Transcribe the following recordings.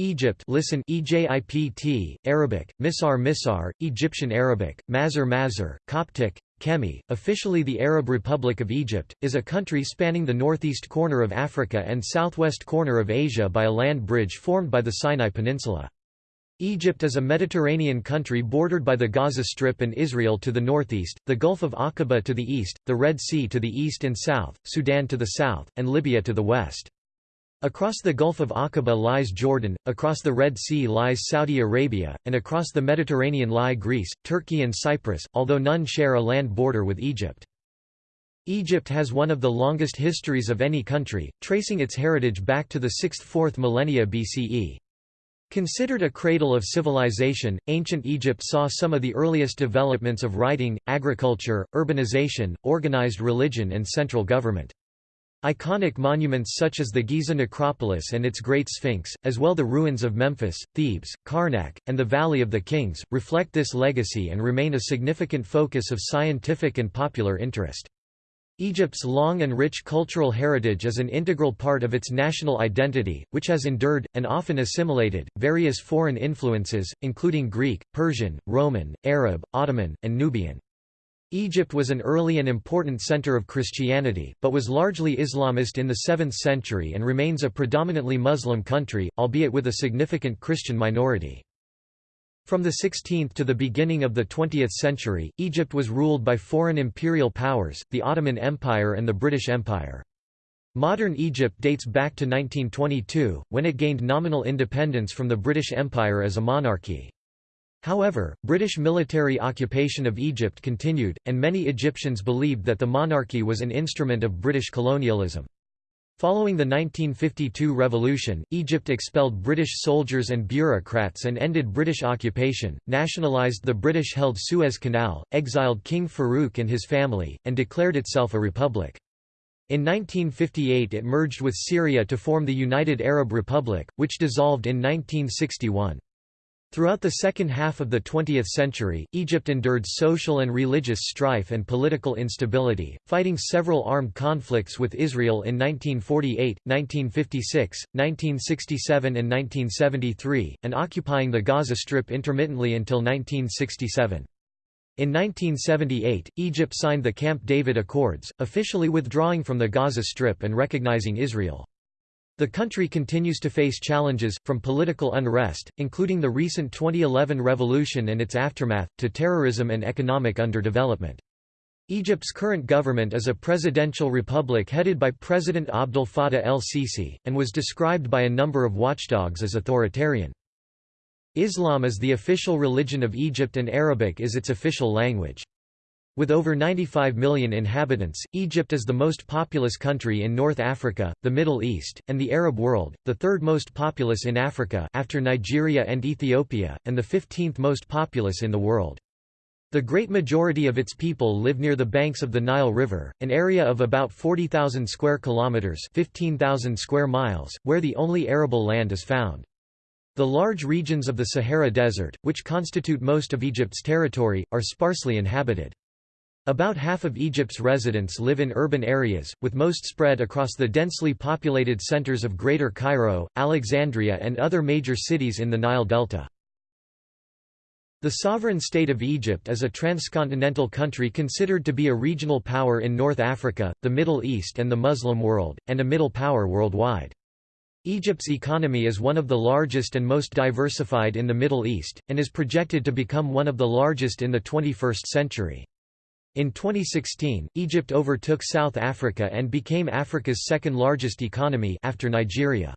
Egypt listen EJIPT, Arabic, Misar Misar, Egyptian Arabic, Mazar Mazar, Coptic, Kemi, officially the Arab Republic of Egypt, is a country spanning the northeast corner of Africa and southwest corner of Asia by a land bridge formed by the Sinai Peninsula. Egypt is a Mediterranean country bordered by the Gaza Strip and Israel to the northeast, the Gulf of Aqaba to the east, the Red Sea to the east and south, Sudan to the south, and Libya to the west. Across the Gulf of Aqaba lies Jordan, across the Red Sea lies Saudi Arabia, and across the Mediterranean lie Greece, Turkey and Cyprus, although none share a land border with Egypt. Egypt has one of the longest histories of any country, tracing its heritage back to the 6th–4th millennia BCE. Considered a cradle of civilization, ancient Egypt saw some of the earliest developments of writing, agriculture, urbanization, organized religion and central government. Iconic monuments such as the Giza necropolis and its Great Sphinx, as well the ruins of Memphis, Thebes, Karnak, and the Valley of the Kings, reflect this legacy and remain a significant focus of scientific and popular interest. Egypt's long and rich cultural heritage is an integral part of its national identity, which has endured, and often assimilated, various foreign influences, including Greek, Persian, Roman, Arab, Ottoman, and Nubian. Egypt was an early and important center of Christianity, but was largely Islamist in the 7th century and remains a predominantly Muslim country, albeit with a significant Christian minority. From the 16th to the beginning of the 20th century, Egypt was ruled by foreign imperial powers, the Ottoman Empire and the British Empire. Modern Egypt dates back to 1922, when it gained nominal independence from the British Empire as a monarchy. However, British military occupation of Egypt continued, and many Egyptians believed that the monarchy was an instrument of British colonialism. Following the 1952 revolution, Egypt expelled British soldiers and bureaucrats and ended British occupation, nationalised the British-held Suez Canal, exiled King Farouk and his family, and declared itself a republic. In 1958 it merged with Syria to form the United Arab Republic, which dissolved in 1961. Throughout the second half of the 20th century, Egypt endured social and religious strife and political instability, fighting several armed conflicts with Israel in 1948, 1956, 1967 and 1973, and occupying the Gaza Strip intermittently until 1967. In 1978, Egypt signed the Camp David Accords, officially withdrawing from the Gaza Strip and recognizing Israel. The country continues to face challenges, from political unrest, including the recent 2011 revolution and its aftermath, to terrorism and economic underdevelopment. Egypt's current government is a presidential republic headed by President Abdel Fattah el-Sisi, and was described by a number of watchdogs as authoritarian. Islam is the official religion of Egypt and Arabic is its official language. With over 95 million inhabitants, Egypt is the most populous country in North Africa, the Middle East, and the Arab world, the third most populous in Africa after Nigeria and Ethiopia, and the 15th most populous in the world. The great majority of its people live near the banks of the Nile River, an area of about 40,000 square kilometers, 15,000 square miles, where the only arable land is found. The large regions of the Sahara Desert, which constitute most of Egypt's territory, are sparsely inhabited. About half of Egypt's residents live in urban areas, with most spread across the densely populated centers of Greater Cairo, Alexandria and other major cities in the Nile Delta. The sovereign state of Egypt is a transcontinental country considered to be a regional power in North Africa, the Middle East and the Muslim world, and a middle power worldwide. Egypt's economy is one of the largest and most diversified in the Middle East, and is projected to become one of the largest in the 21st century. In 2016, Egypt overtook South Africa and became Africa's second largest economy after Nigeria.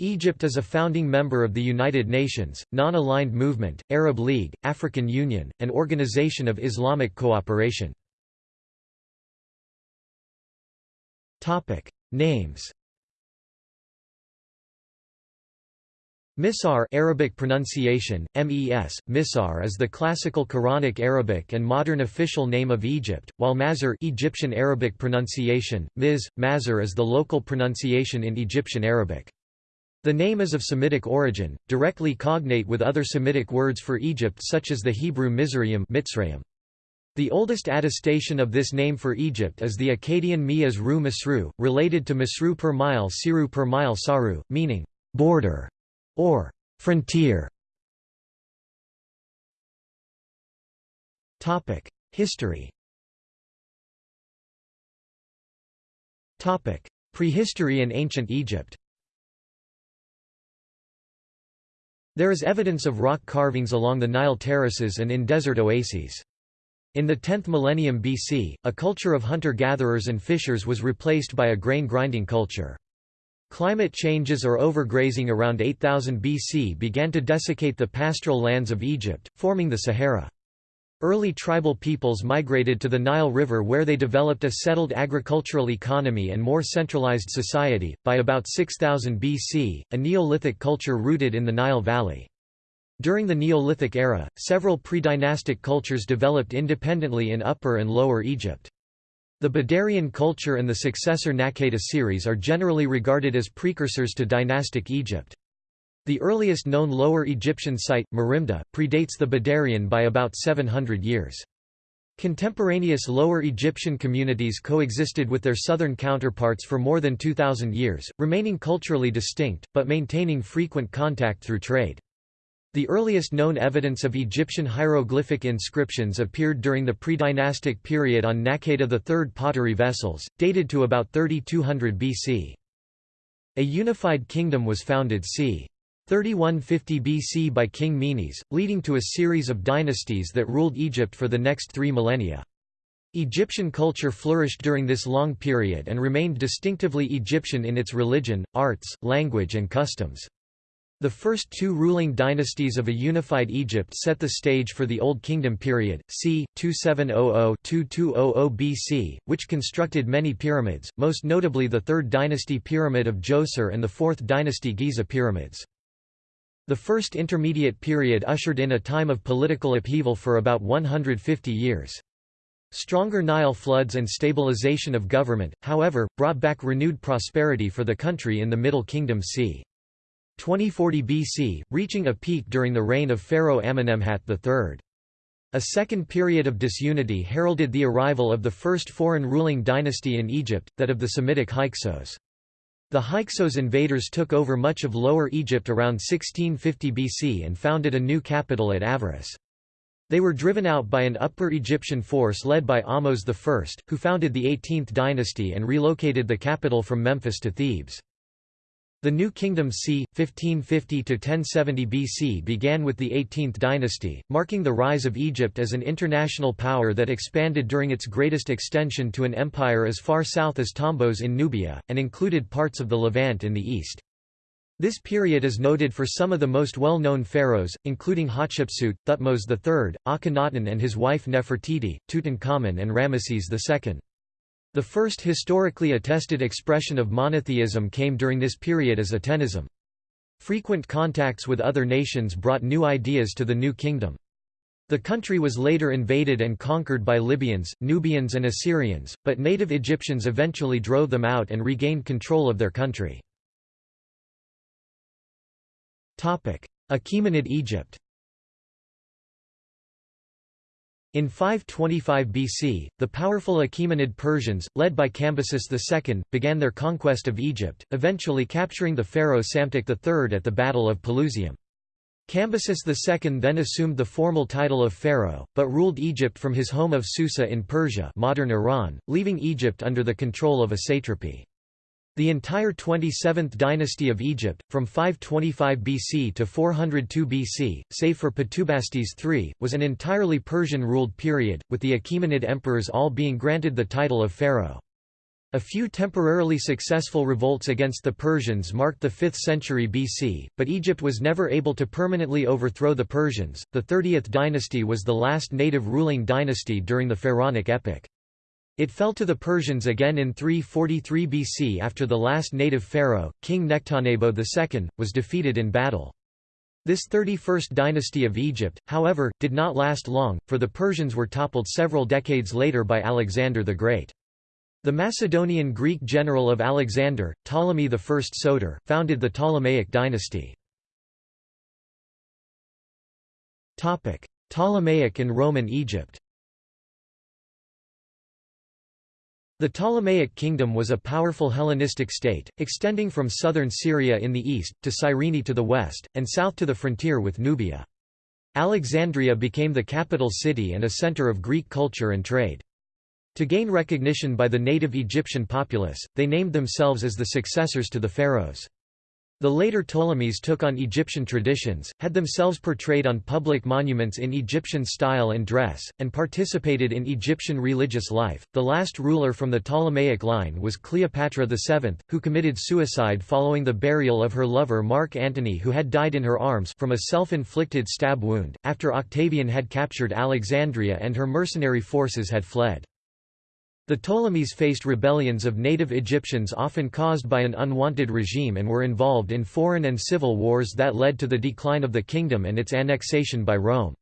Egypt is a founding member of the United Nations, Non-Aligned Movement, Arab League, African Union, and Organization of Islamic Cooperation. Names Misar Arabic pronunciation, MES, Misar is the classical Quranic Arabic and modern official name of Egypt, while Mazar Egyptian Arabic pronunciation, Miz, Mazar is the local pronunciation in Egyptian Arabic. The name is of Semitic origin, directly cognate with other Semitic words for Egypt such as the Hebrew Mizraim Mitzrayim. The oldest attestation of this name for Egypt is the Akkadian Mi'az Ru Masru, related to Masru per mile Siru per mile Saru, meaning border. Or frontier. Topic: History Topic: Prehistory and ancient Egypt There is evidence of rock carvings along the Nile terraces and in desert oases. In the 10th millennium BC, a culture of hunter-gatherers and fishers was replaced by a grain-grinding culture. Climate changes or overgrazing around 8000 BC began to desiccate the pastoral lands of Egypt, forming the Sahara. Early tribal peoples migrated to the Nile River where they developed a settled agricultural economy and more centralized society. By about 6000 BC, a Neolithic culture rooted in the Nile Valley. During the Neolithic era, several pre-dynastic cultures developed independently in Upper and Lower Egypt. The Badarian culture and the successor Naqada series are generally regarded as precursors to dynastic Egypt. The earliest known Lower Egyptian site, Merimda, predates the Badarian by about 700 years. Contemporaneous Lower Egyptian communities coexisted with their southern counterparts for more than 2,000 years, remaining culturally distinct, but maintaining frequent contact through trade. The earliest known evidence of Egyptian hieroglyphic inscriptions appeared during the pre-dynastic period on Naqada III pottery vessels, dated to about 3200 BC. A unified kingdom was founded c. 3150 BC by King Menes, leading to a series of dynasties that ruled Egypt for the next three millennia. Egyptian culture flourished during this long period and remained distinctively Egyptian in its religion, arts, language and customs. The first two ruling dynasties of a unified Egypt set the stage for the Old Kingdom period, c. 2700–2200 BC, which constructed many pyramids, most notably the Third Dynasty Pyramid of Djoser and the Fourth Dynasty Giza pyramids. The First Intermediate period ushered in a time of political upheaval for about 150 years. Stronger Nile floods and stabilization of government, however, brought back renewed prosperity for the country in the Middle Kingdom c. 2040 BC, reaching a peak during the reign of Pharaoh Amenemhat III. A second period of disunity heralded the arrival of the first foreign ruling dynasty in Egypt, that of the Semitic Hyksos. The Hyksos invaders took over much of Lower Egypt around 1650 BC and founded a new capital at Avaris. They were driven out by an Upper Egyptian force led by Ahmose I, who founded the 18th dynasty and relocated the capital from Memphis to Thebes. The New Kingdom c. 1550–1070 BC began with the 18th dynasty, marking the rise of Egypt as an international power that expanded during its greatest extension to an empire as far south as Tombos in Nubia, and included parts of the Levant in the east. This period is noted for some of the most well-known pharaohs, including Hatshepsut, Thutmose III, Akhenaten and his wife Nefertiti, Tutankhamun and Ramesses II. The first historically attested expression of monotheism came during this period as Atenism. Frequent contacts with other nations brought new ideas to the new kingdom. The country was later invaded and conquered by Libyans, Nubians and Assyrians, but native Egyptians eventually drove them out and regained control of their country. Achaemenid Egypt In 525 BC, the powerful Achaemenid Persians, led by Cambyses II, began their conquest of Egypt, eventually capturing the pharaoh Psamtik III at the Battle of Pelusium. Cambyses II then assumed the formal title of pharaoh, but ruled Egypt from his home of Susa in Persia modern Iran, leaving Egypt under the control of a satrapy. The entire 27th dynasty of Egypt, from 525 BC to 402 BC, save for Petubastis III, was an entirely Persian-ruled period, with the Achaemenid emperors all being granted the title of pharaoh. A few temporarily successful revolts against the Persians marked the 5th century BC, but Egypt was never able to permanently overthrow the Persians. The 30th dynasty was the last native ruling dynasty during the Pharaonic epoch. It fell to the Persians again in 343 BC after the last native pharaoh, King Nectanebo II, was defeated in battle. This 31st dynasty of Egypt, however, did not last long, for the Persians were toppled several decades later by Alexander the Great. The Macedonian Greek general of Alexander, Ptolemy I Soter, founded the Ptolemaic dynasty. Ptolemaic and Roman Egypt The Ptolemaic kingdom was a powerful Hellenistic state, extending from southern Syria in the east, to Cyrene to the west, and south to the frontier with Nubia. Alexandria became the capital city and a center of Greek culture and trade. To gain recognition by the native Egyptian populace, they named themselves as the successors to the pharaohs. The later Ptolemies took on Egyptian traditions, had themselves portrayed on public monuments in Egyptian style and dress, and participated in Egyptian religious life. The last ruler from the Ptolemaic line was Cleopatra VII, who committed suicide following the burial of her lover Mark Antony, who had died in her arms from a self inflicted stab wound, after Octavian had captured Alexandria and her mercenary forces had fled. The Ptolemies faced rebellions of native Egyptians often caused by an unwanted regime and were involved in foreign and civil wars that led to the decline of the kingdom and its annexation by Rome.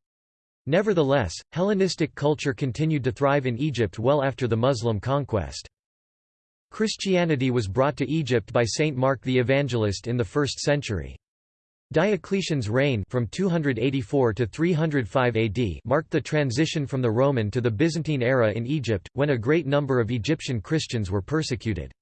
Nevertheless, Hellenistic culture continued to thrive in Egypt well after the Muslim conquest. Christianity was brought to Egypt by Saint Mark the Evangelist in the 1st century. Diocletian's reign from 284 to 305 AD marked the transition from the Roman to the Byzantine era in Egypt, when a great number of Egyptian Christians were persecuted.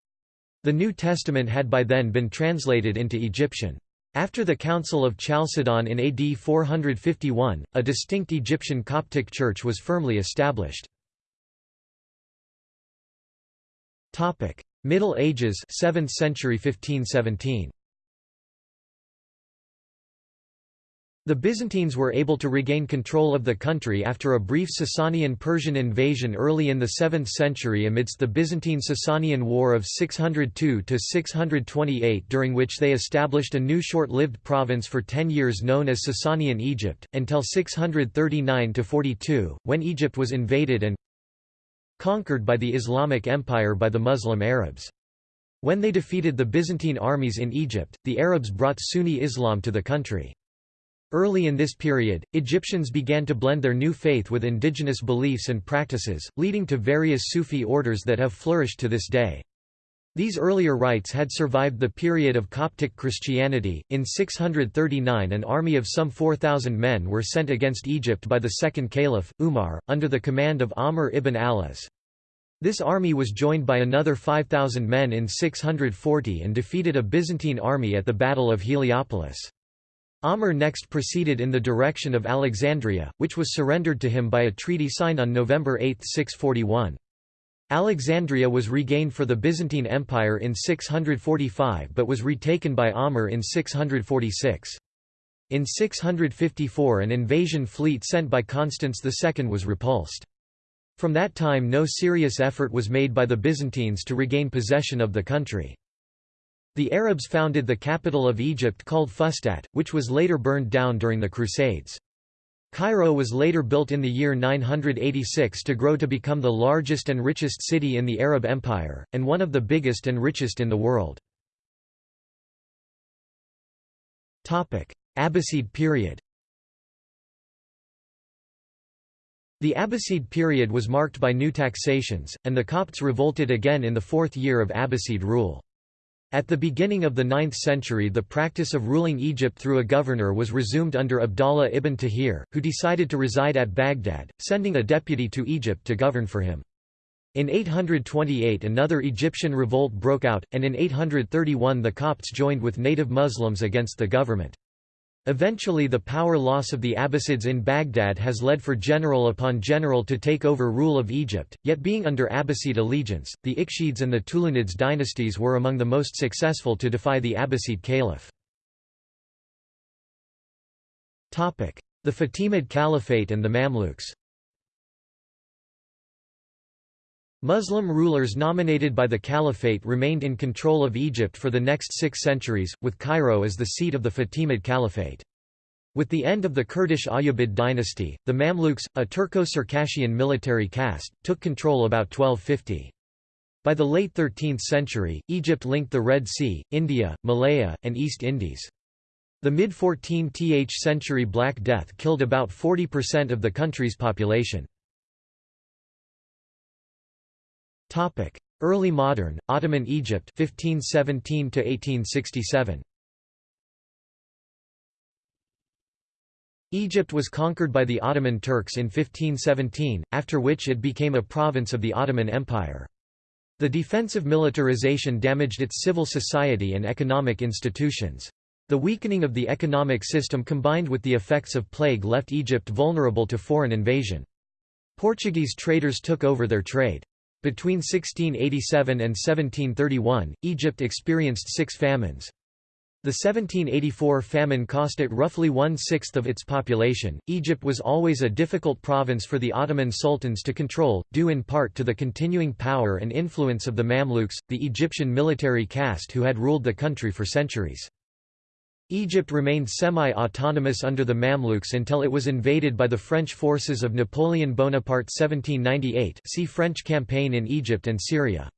The New Testament had by then been translated into Egyptian. After the Council of Chalcedon in AD 451, a distinct Egyptian Coptic church was firmly established. Middle Ages 7th century 1517 The Byzantines were able to regain control of the country after a brief Sasanian-Persian invasion early in the 7th century amidst the Byzantine-Sasanian War of 602–628 during which they established a new short-lived province for ten years known as Sasanian Egypt, until 639–42, when Egypt was invaded and conquered by the Islamic Empire by the Muslim Arabs. When they defeated the Byzantine armies in Egypt, the Arabs brought Sunni Islam to the country. Early in this period, Egyptians began to blend their new faith with indigenous beliefs and practices, leading to various Sufi orders that have flourished to this day. These earlier rites had survived the period of Coptic Christianity. In 639, an army of some 4,000 men were sent against Egypt by the second caliph, Umar, under the command of Amr ibn al-As. This army was joined by another 5,000 men in 640 and defeated a Byzantine army at the Battle of Heliopolis. Amr next proceeded in the direction of Alexandria, which was surrendered to him by a treaty signed on November 8, 641. Alexandria was regained for the Byzantine Empire in 645 but was retaken by Amr in 646. In 654 an invasion fleet sent by Constans II was repulsed. From that time no serious effort was made by the Byzantines to regain possession of the country. The Arabs founded the capital of Egypt called Fustat, which was later burned down during the Crusades. Cairo was later built in the year 986 to grow to become the largest and richest city in the Arab Empire, and one of the biggest and richest in the world. Abbasid period The Abbasid period was marked by new taxations, and the Copts revolted again in the fourth year of Abbasid rule. At the beginning of the 9th century the practice of ruling Egypt through a governor was resumed under Abdallah ibn Tahir, who decided to reside at Baghdad, sending a deputy to Egypt to govern for him. In 828 another Egyptian revolt broke out, and in 831 the Copts joined with native Muslims against the government. Eventually the power loss of the Abbasids in Baghdad has led for general upon general to take over rule of Egypt, yet being under Abbasid allegiance, the Ikhshids and the Tulunids dynasties were among the most successful to defy the Abbasid caliph. The Fatimid Caliphate and the Mamluks Muslim rulers nominated by the Caliphate remained in control of Egypt for the next six centuries, with Cairo as the seat of the Fatimid Caliphate. With the end of the Kurdish Ayyubid dynasty, the Mamluks, a Turco-Circassian military caste, took control about 1250. By the late 13th century, Egypt linked the Red Sea, India, Malaya, and East Indies. The mid-14th century Black Death killed about 40% of the country's population. Topic: Early Modern Ottoman Egypt 1517 to 1867. Egypt was conquered by the Ottoman Turks in 1517, after which it became a province of the Ottoman Empire. The defensive militarization damaged its civil society and economic institutions. The weakening of the economic system combined with the effects of plague left Egypt vulnerable to foreign invasion. Portuguese traders took over their trade. Between 1687 and 1731, Egypt experienced six famines. The 1784 famine cost it roughly one-sixth of its population. Egypt was always a difficult province for the Ottoman sultans to control, due in part to the continuing power and influence of the Mamluks, the Egyptian military caste who had ruled the country for centuries. Egypt remained semi-autonomous under the Mamluks until it was invaded by the French forces of Napoleon Bonaparte 1798 see French campaign in Egypt and Syria.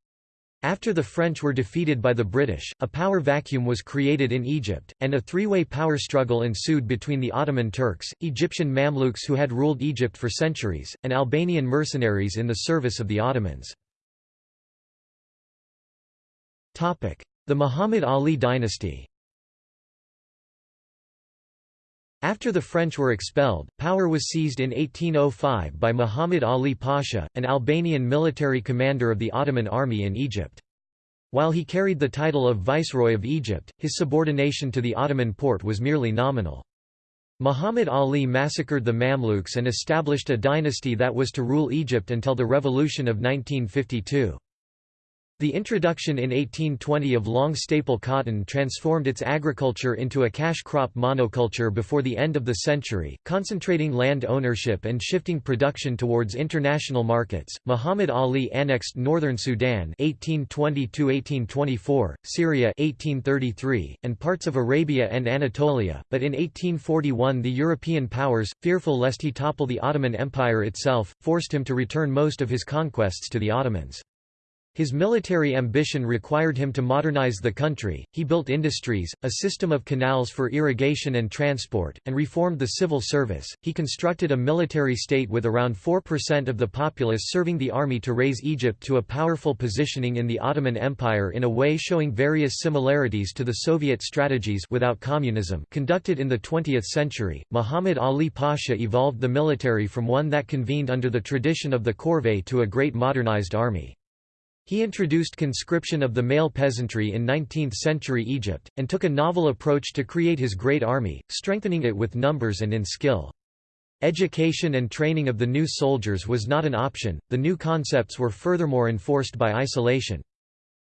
After the French were defeated by the British, a power vacuum was created in Egypt, and a three-way power struggle ensued between the Ottoman Turks, Egyptian Mamluks who had ruled Egypt for centuries, and Albanian mercenaries in the service of the Ottomans. The Muhammad Ali dynasty After the French were expelled, power was seized in 1805 by Muhammad Ali Pasha, an Albanian military commander of the Ottoman army in Egypt. While he carried the title of Viceroy of Egypt, his subordination to the Ottoman Porte was merely nominal. Muhammad Ali massacred the Mamluks and established a dynasty that was to rule Egypt until the revolution of 1952. The introduction in 1820 of long staple cotton transformed its agriculture into a cash crop monoculture before the end of the century, concentrating land ownership and shifting production towards international markets. Muhammad Ali annexed northern Sudan (1820–1824), Syria (1833), and parts of Arabia and Anatolia. But in 1841, the European powers, fearful lest he topple the Ottoman Empire itself, forced him to return most of his conquests to the Ottomans. His military ambition required him to modernize the country, he built industries, a system of canals for irrigation and transport, and reformed the civil service. He constructed a military state with around 4% of the populace serving the army to raise Egypt to a powerful positioning in the Ottoman Empire in a way showing various similarities to the Soviet strategies without communism conducted in the 20th century. Muhammad Ali Pasha evolved the military from one that convened under the tradition of the corvée to a great modernized army. He introduced conscription of the male peasantry in 19th-century Egypt, and took a novel approach to create his great army, strengthening it with numbers and in skill. Education and training of the new soldiers was not an option, the new concepts were furthermore enforced by isolation.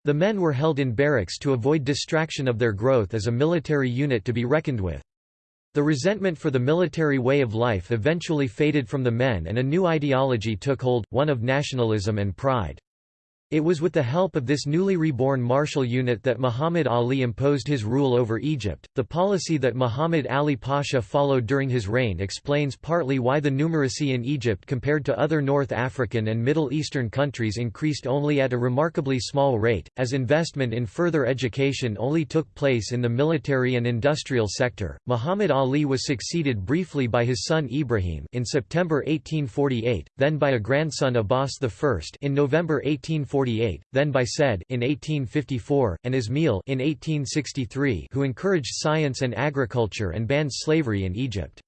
The men were held in barracks to avoid distraction of their growth as a military unit to be reckoned with. The resentment for the military way of life eventually faded from the men and a new ideology took hold, one of nationalism and pride. It was with the help of this newly reborn martial unit that Muhammad Ali imposed his rule over Egypt. The policy that Muhammad Ali Pasha followed during his reign explains partly why the numeracy in Egypt compared to other North African and Middle Eastern countries increased only at a remarkably small rate, as investment in further education only took place in the military and industrial sector. Muhammad Ali was succeeded briefly by his son Ibrahim in September 1848, then by a grandson Abbas I in November 1848 then by Said in 1854, and Ismail in 1863 who encouraged science and agriculture and banned slavery in Egypt.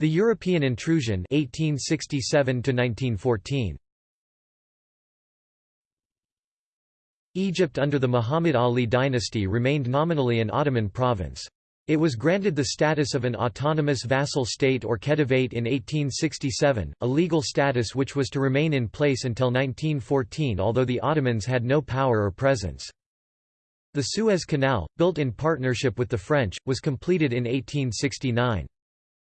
The European intrusion 1867 1914. Egypt under the Muhammad Ali dynasty remained nominally an Ottoman province. It was granted the status of an autonomous vassal state or khedivate in 1867, a legal status which was to remain in place until 1914 although the Ottomans had no power or presence. The Suez Canal, built in partnership with the French, was completed in 1869.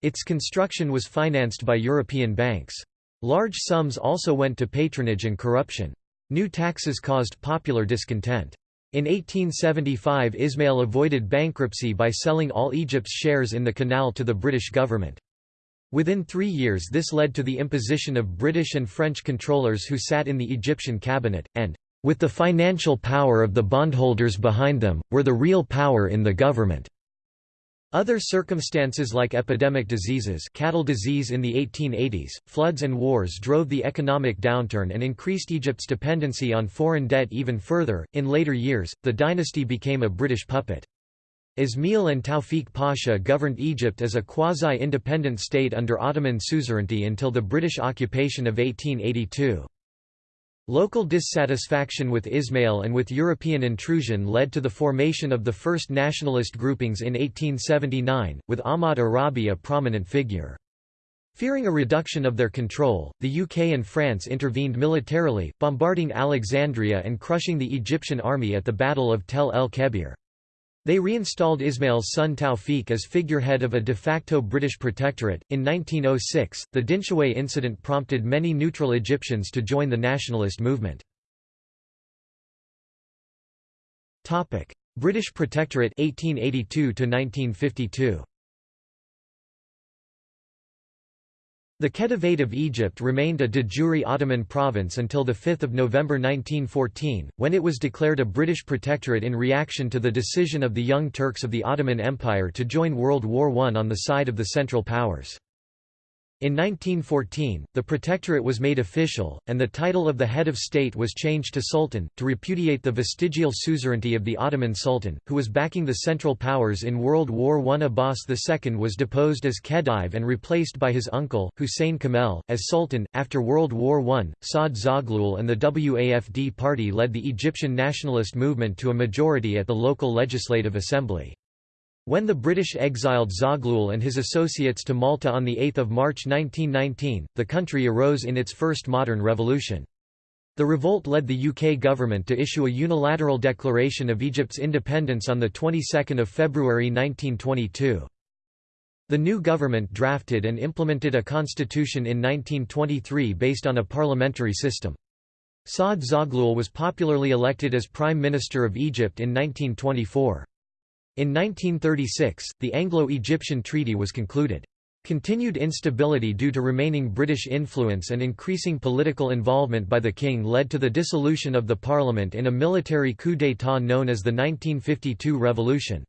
Its construction was financed by European banks. Large sums also went to patronage and corruption. New taxes caused popular discontent. In 1875 Ismail avoided bankruptcy by selling all Egypt's shares in the canal to the British government. Within three years this led to the imposition of British and French controllers who sat in the Egyptian cabinet, and, with the financial power of the bondholders behind them, were the real power in the government. Other circumstances like epidemic diseases cattle disease in the 1880s, floods and wars drove the economic downturn and increased Egypt's dependency on foreign debt even further. In later years, the dynasty became a British puppet. Ismail and Tawfiq Pasha governed Egypt as a quasi-independent state under Ottoman suzerainty until the British occupation of 1882. Local dissatisfaction with Ismail and with European intrusion led to the formation of the first nationalist groupings in 1879, with Ahmad Arabi a prominent figure. Fearing a reduction of their control, the UK and France intervened militarily, bombarding Alexandria and crushing the Egyptian army at the Battle of Tel el-Kebir. They reinstalled Ismail's son Tawfiq as figurehead of a de facto British protectorate. In 1906, the Dinshaway incident prompted many neutral Egyptians to join the nationalist movement. British Protectorate 1882 to 1952. The Khedivate of Egypt remained a de jure Ottoman province until 5 November 1914, when it was declared a British protectorate in reaction to the decision of the Young Turks of the Ottoman Empire to join World War I on the side of the Central Powers. In 1914, the protectorate was made official, and the title of the head of state was changed to sultan, to repudiate the vestigial suzerainty of the Ottoman sultan, who was backing the Central Powers in World War I. Abbas II was deposed as Khedive and replaced by his uncle, Hussein Kamel, as sultan. After World War I, Saad Zaghloul and the WAFD party led the Egyptian nationalist movement to a majority at the local legislative assembly. When the British exiled Zaghloul and his associates to Malta on 8 March 1919, the country arose in its first modern revolution. The revolt led the UK government to issue a unilateral declaration of Egypt's independence on the 22nd of February 1922. The new government drafted and implemented a constitution in 1923 based on a parliamentary system. Saad Zaghloul was popularly elected as Prime Minister of Egypt in 1924. In 1936, the Anglo-Egyptian Treaty was concluded. Continued instability due to remaining British influence and increasing political involvement by the king led to the dissolution of the parliament in a military coup d'état known as the 1952 Revolution.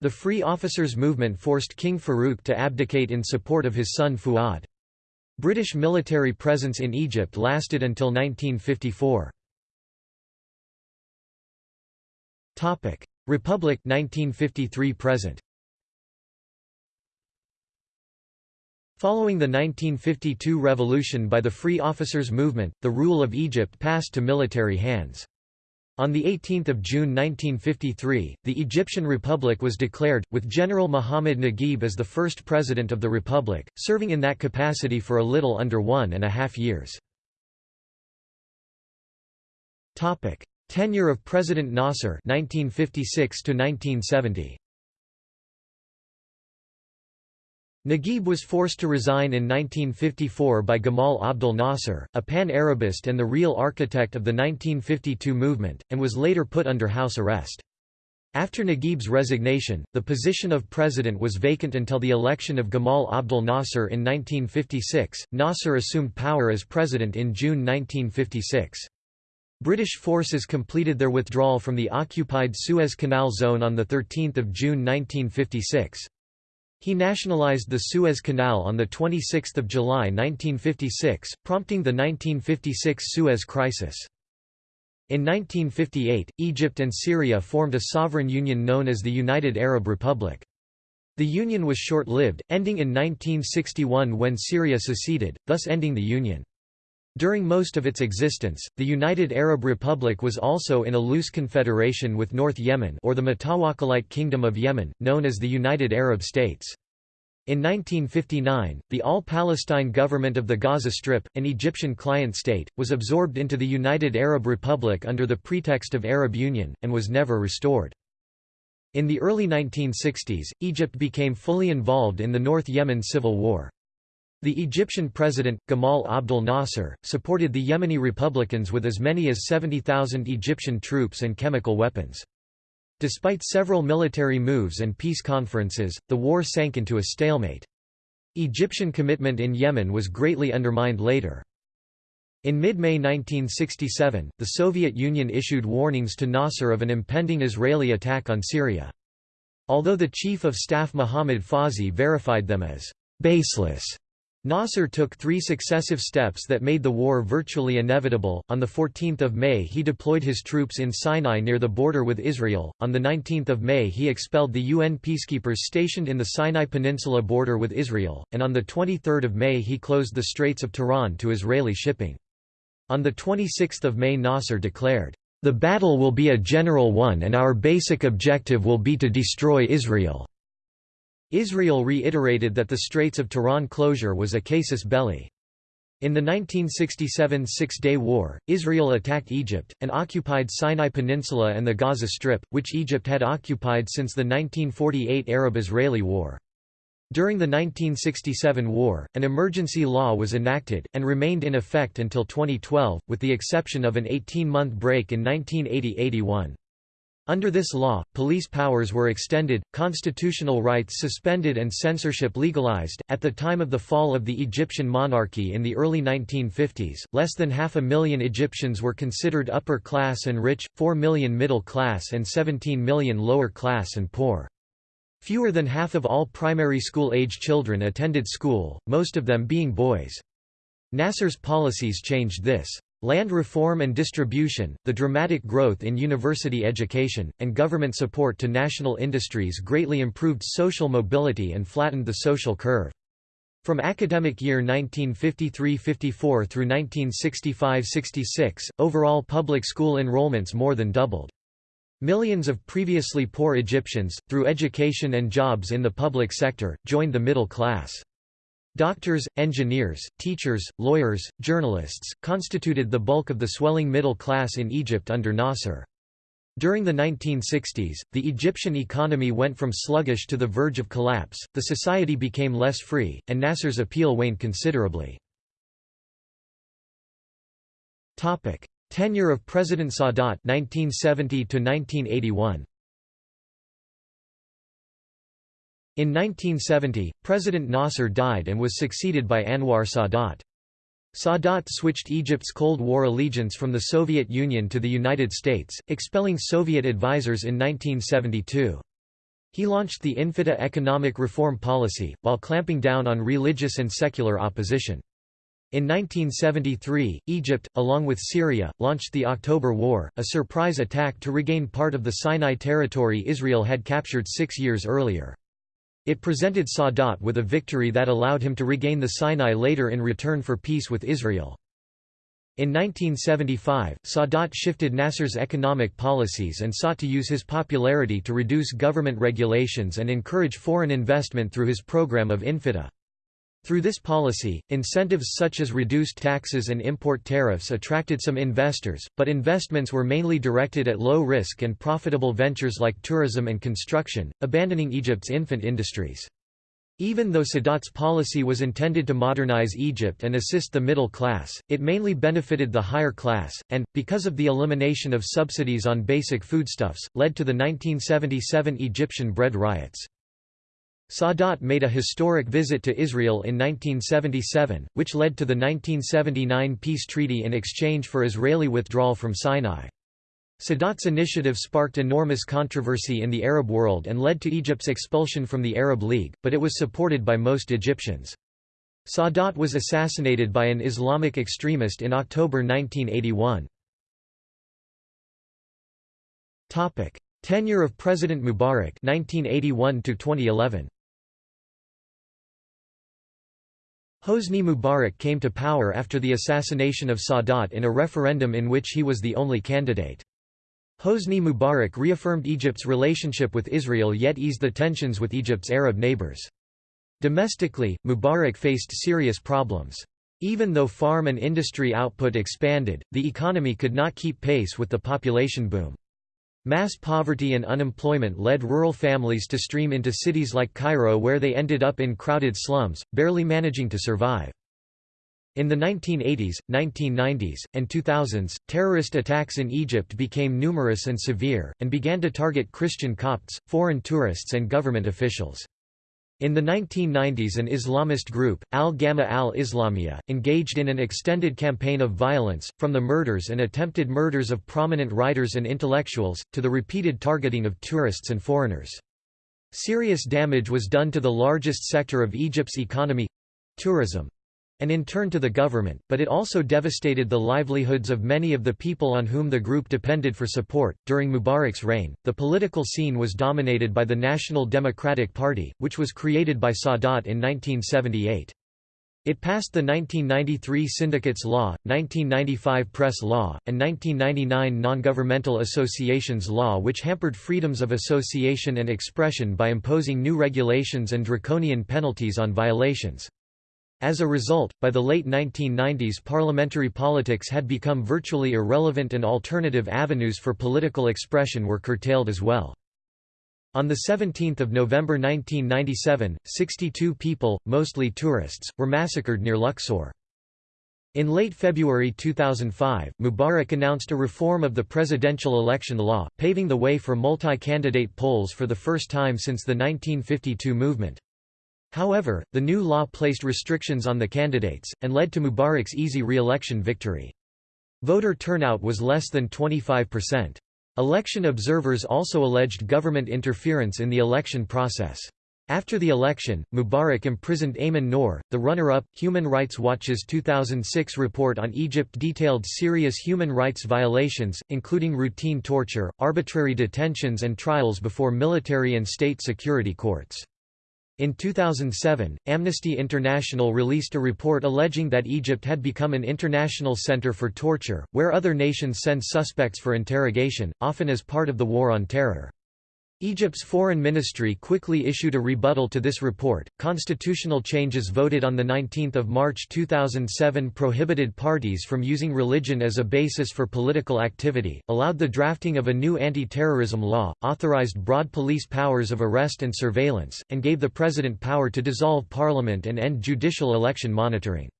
The Free Officers Movement forced King Farouk to abdicate in support of his son Fuad. British military presence in Egypt lasted until 1954. Republic 1953 present Following the 1952 revolution by the Free Officers Movement, the rule of Egypt passed to military hands. On 18 June 1953, the Egyptian Republic was declared, with General Muhammad Naguib as the first president of the Republic, serving in that capacity for a little under one and a half years. Tenure of President Nasser 1956 to 1970 Naguib was forced to resign in 1954 by Gamal Abdel Nasser, a pan-Arabist and the real architect of the 1952 movement, and was later put under house arrest. After Naguib's resignation, the position of president was vacant until the election of Gamal Abdel Nasser in 1956. Nasser assumed power as president in June 1956. British forces completed their withdrawal from the occupied Suez Canal zone on 13 June 1956. He nationalised the Suez Canal on 26 July 1956, prompting the 1956 Suez Crisis. In 1958, Egypt and Syria formed a sovereign union known as the United Arab Republic. The union was short-lived, ending in 1961 when Syria seceded, thus ending the union. During most of its existence, the United Arab Republic was also in a loose confederation with North Yemen or the Mutawakkilite Kingdom of Yemen, known as the United Arab States. In 1959, the All-Palestine government of the Gaza Strip, an Egyptian client state, was absorbed into the United Arab Republic under the pretext of Arab Union, and was never restored. In the early 1960s, Egypt became fully involved in the North Yemen civil war. The Egyptian president, Gamal Abdel Nasser, supported the Yemeni Republicans with as many as 70,000 Egyptian troops and chemical weapons. Despite several military moves and peace conferences, the war sank into a stalemate. Egyptian commitment in Yemen was greatly undermined later. In mid-May 1967, the Soviet Union issued warnings to Nasser of an impending Israeli attack on Syria. Although the Chief of Staff Mohammad Fawzi verified them as baseless, Nasser took three successive steps that made the war virtually inevitable. On 14 May he deployed his troops in Sinai near the border with Israel, on 19 May he expelled the UN peacekeepers stationed in the Sinai Peninsula border with Israel, and on 23 May he closed the Straits of Tiran to Israeli shipping. On 26 May Nasser declared, "...the battle will be a general one and our basic objective will be to destroy Israel." Israel reiterated that the Straits of Tiran closure was a casus belli. In the 1967 Six-Day War, Israel attacked Egypt, and occupied Sinai Peninsula and the Gaza Strip, which Egypt had occupied since the 1948 Arab-Israeli War. During the 1967 war, an emergency law was enacted, and remained in effect until 2012, with the exception of an 18-month break in 1980–81. Under this law, police powers were extended, constitutional rights suspended and censorship legalized. At the time of the fall of the Egyptian monarchy in the early 1950s, less than half a million Egyptians were considered upper class and rich, 4 million middle class and 17 million lower class and poor. Fewer than half of all primary school-age children attended school, most of them being boys. Nasser's policies changed this. Land reform and distribution, the dramatic growth in university education, and government support to national industries greatly improved social mobility and flattened the social curve. From academic year 1953–54 through 1965–66, overall public school enrollments more than doubled. Millions of previously poor Egyptians, through education and jobs in the public sector, joined the middle class. Doctors, engineers, teachers, lawyers, journalists, constituted the bulk of the swelling middle class in Egypt under Nasser. During the 1960s, the Egyptian economy went from sluggish to the verge of collapse, the society became less free, and Nasser's appeal waned considerably. Tenure of President Sadat 1970 to 1981. In 1970, President Nasser died and was succeeded by Anwar Sadat. Sadat switched Egypt's Cold War allegiance from the Soviet Union to the United States, expelling Soviet advisers in 1972. He launched the Infitah economic reform policy, while clamping down on religious and secular opposition. In 1973, Egypt, along with Syria, launched the October War, a surprise attack to regain part of the Sinai territory Israel had captured six years earlier. It presented Sadat with a victory that allowed him to regain the Sinai later in return for peace with Israel. In 1975, Sadat shifted Nasser's economic policies and sought to use his popularity to reduce government regulations and encourage foreign investment through his program of Infitah. Through this policy, incentives such as reduced taxes and import tariffs attracted some investors, but investments were mainly directed at low-risk and profitable ventures like tourism and construction, abandoning Egypt's infant industries. Even though Sadat's policy was intended to modernize Egypt and assist the middle class, it mainly benefited the higher class, and, because of the elimination of subsidies on basic foodstuffs, led to the 1977 Egyptian bread riots. Sadat made a historic visit to Israel in 1977, which led to the 1979 peace treaty in exchange for Israeli withdrawal from Sinai. Sadat's initiative sparked enormous controversy in the Arab world and led to Egypt's expulsion from the Arab League, but it was supported by most Egyptians. Sadat was assassinated by an Islamic extremist in October 1981. Tenure of President Mubarak 1981 2011. Hosni Mubarak came to power after the assassination of Sadat in a referendum in which he was the only candidate. Hosni Mubarak reaffirmed Egypt's relationship with Israel yet eased the tensions with Egypt's Arab neighbors. Domestically, Mubarak faced serious problems. Even though farm and industry output expanded, the economy could not keep pace with the population boom. Mass poverty and unemployment led rural families to stream into cities like Cairo where they ended up in crowded slums, barely managing to survive. In the 1980s, 1990s, and 2000s, terrorist attacks in Egypt became numerous and severe, and began to target Christian Copts, foreign tourists and government officials. In the 1990s an Islamist group, Al-Gama'a al-Islamiyya, engaged in an extended campaign of violence, from the murders and attempted murders of prominent writers and intellectuals, to the repeated targeting of tourists and foreigners. Serious damage was done to the largest sector of Egypt's economy, tourism, and in turn to the government, but it also devastated the livelihoods of many of the people on whom the group depended for support. During Mubarak's reign, the political scene was dominated by the National Democratic Party, which was created by Sadat in 1978. It passed the 1993 Syndicates Law, 1995 Press Law, and 1999 Non-Governmental Associations Law which hampered freedoms of association and expression by imposing new regulations and draconian penalties on violations. As a result, by the late 1990s parliamentary politics had become virtually irrelevant and alternative avenues for political expression were curtailed as well. On 17 November 1997, 62 people, mostly tourists, were massacred near Luxor. In late February 2005, Mubarak announced a reform of the presidential election law, paving the way for multi-candidate polls for the first time since the 1952 movement. However, the new law placed restrictions on the candidates, and led to Mubarak's easy re-election victory. Voter turnout was less than 25%. Election observers also alleged government interference in the election process. After the election, Mubarak imprisoned Ayman Noor, the runner-up. Human Rights Watch's 2006 report on Egypt detailed serious human rights violations, including routine torture, arbitrary detentions and trials before military and state security courts. In 2007, Amnesty International released a report alleging that Egypt had become an international center for torture, where other nations send suspects for interrogation, often as part of the war on terror. Egypt's foreign ministry quickly issued a rebuttal to this report. Constitutional changes voted on the 19th of March 2007 prohibited parties from using religion as a basis for political activity, allowed the drafting of a new anti-terrorism law, authorized broad police powers of arrest and surveillance, and gave the president power to dissolve parliament and end judicial election monitoring.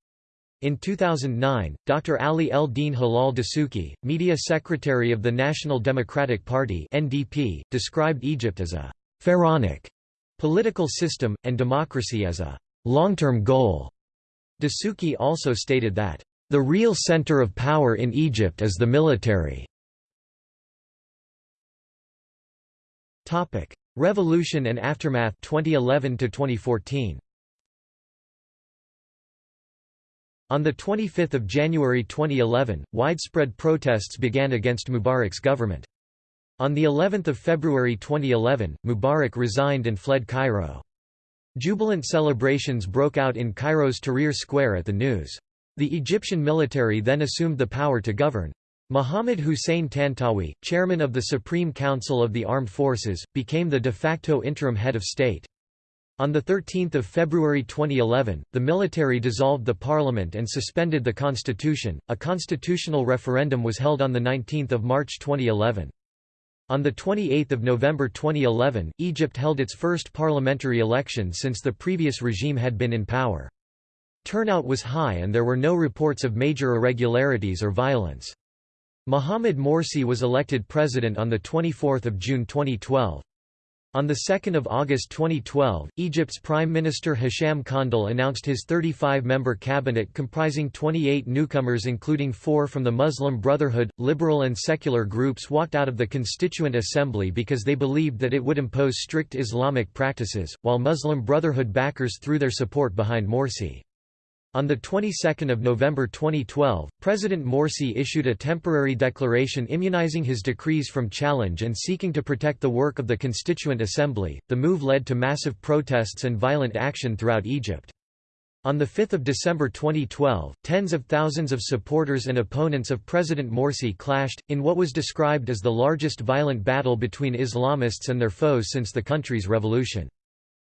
In 2009, Dr. Ali El-Din Hilal Dasuki, media secretary of the National Democratic Party (NDP), described Egypt as a pharaonic political system, and democracy as a long-term goal. Dasuki also stated that, "...the real center of power in Egypt is the military." Topic: Revolution and aftermath 2011 to 2014. On 25 January 2011, widespread protests began against Mubarak's government. On the 11th of February 2011, Mubarak resigned and fled Cairo. Jubilant celebrations broke out in Cairo's Tahrir Square at the news. The Egyptian military then assumed the power to govern. Mohammed Hussein Tantawi, chairman of the Supreme Council of the Armed Forces, became the de facto interim head of state. On 13 February 2011, the military dissolved the parliament and suspended the constitution. A constitutional referendum was held on 19 March 2011. On 28 November 2011, Egypt held its first parliamentary election since the previous regime had been in power. Turnout was high and there were no reports of major irregularities or violence. Mohamed Morsi was elected president on 24 June 2012. On 2 August 2012, Egypt's Prime Minister Hisham Kandil announced his 35-member cabinet comprising 28 newcomers including four from the Muslim Brotherhood. Liberal and secular groups walked out of the Constituent Assembly because they believed that it would impose strict Islamic practices, while Muslim Brotherhood backers threw their support behind Morsi. On the 22nd of November 2012, President Morsi issued a temporary declaration immunizing his decrees from challenge and seeking to protect the work of the Constituent Assembly. The move led to massive protests and violent action throughout Egypt. On 5 December 2012, tens of thousands of supporters and opponents of President Morsi clashed, in what was described as the largest violent battle between Islamists and their foes since the country's revolution.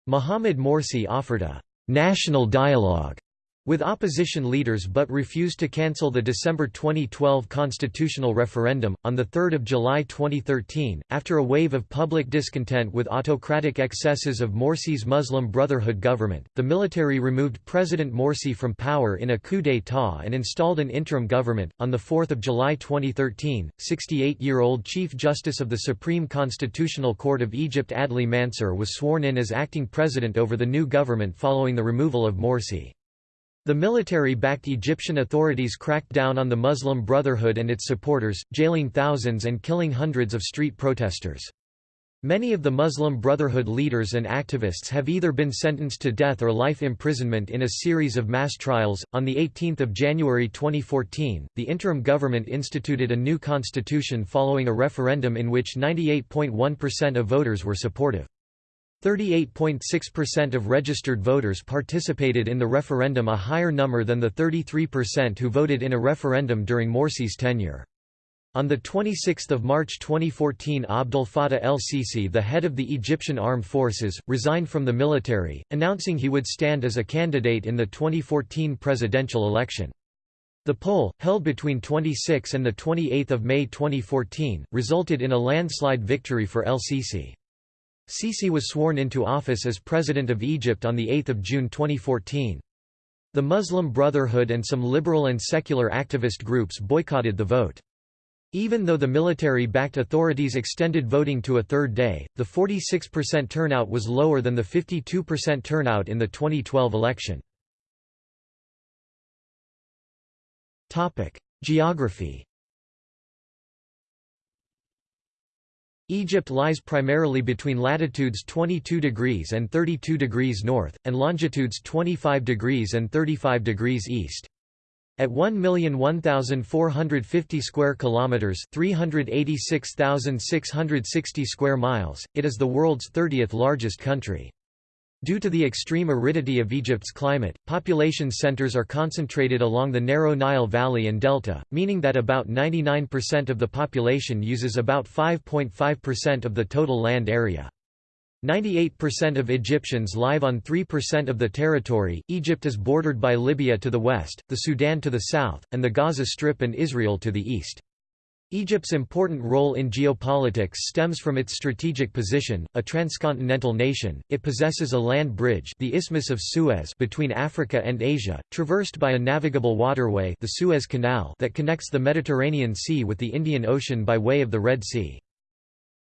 Mohamed Morsi offered a «national dialogue» with opposition leaders but refused to cancel the December 2012 constitutional referendum. On 3 July 2013, after a wave of public discontent with autocratic excesses of Morsi's Muslim Brotherhood government, the military removed President Morsi from power in a coup d'état and installed an interim government. On 4 July 2013, 68 year old Chief Justice of the Supreme Constitutional Court of Egypt Adli Mansur was sworn in as acting president over the new government following the removal of Morsi. The military-backed Egyptian authorities cracked down on the Muslim Brotherhood and its supporters, jailing thousands and killing hundreds of street protesters. Many of the Muslim Brotherhood leaders and activists have either been sentenced to death or life imprisonment in a series of mass trials. On the 18th of January 2014, the interim government instituted a new constitution following a referendum in which 98.1% of voters were supportive. 38.6% of registered voters participated in the referendum a higher number than the 33% who voted in a referendum during Morsi's tenure. On 26 March 2014 Abdel Fattah el-Sisi the head of the Egyptian armed forces, resigned from the military, announcing he would stand as a candidate in the 2014 presidential election. The poll, held between 26 and 28 May 2014, resulted in a landslide victory for el-Sisi. Sisi was sworn into office as President of Egypt on 8 June 2014. The Muslim Brotherhood and some liberal and secular activist groups boycotted the vote. Even though the military-backed authorities extended voting to a third day, the 46% turnout was lower than the 52% turnout in the 2012 election. Geography Egypt lies primarily between latitudes 22 degrees and 32 degrees north, and longitudes 25 degrees and 35 degrees east. At 1,001,450 square kilometers, 386,660 square miles, it is the world's 30th largest country. Due to the extreme aridity of Egypt's climate, population centers are concentrated along the narrow Nile Valley and Delta, meaning that about 99% of the population uses about 5.5% of the total land area. 98% of Egyptians live on 3% of the territory. Egypt is bordered by Libya to the west, the Sudan to the south, and the Gaza Strip and Israel to the east. Egypt's important role in geopolitics stems from its strategic position, a transcontinental nation. It possesses a land bridge, the Isthmus of Suez, between Africa and Asia, traversed by a navigable waterway, the Suez Canal, that connects the Mediterranean Sea with the Indian Ocean by way of the Red Sea.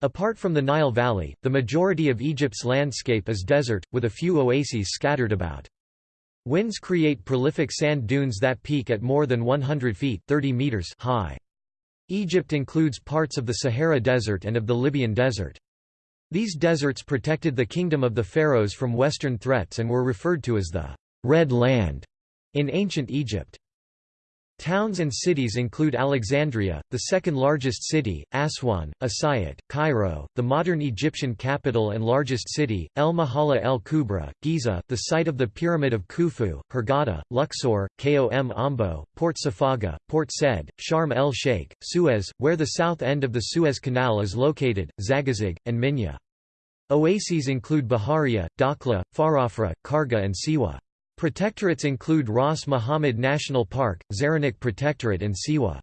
Apart from the Nile Valley, the majority of Egypt's landscape is desert, with a few oases scattered about. Winds create prolific sand dunes that peak at more than 100 feet 30 meters high. Egypt includes parts of the Sahara Desert and of the Libyan Desert. These deserts protected the kingdom of the pharaohs from western threats and were referred to as the Red Land in ancient Egypt. Towns and cities include Alexandria, the second largest city, Aswan, Asiyut, Cairo, the modern Egyptian capital and largest city, El Mahala el Kubra, Giza, the site of the Pyramid of Khufu, Hurghada, Luxor, Kom Ombo, Port Safaga, Port Said, Sharm el Sheikh, Suez, where the south end of the Suez Canal is located, Zagazig, and Minya. Oases include Baharia, Dakhla, Farafra, Kharga and Siwa. Protectorates include Ras Muhammad National Park, Zaranik Protectorate and Siwa.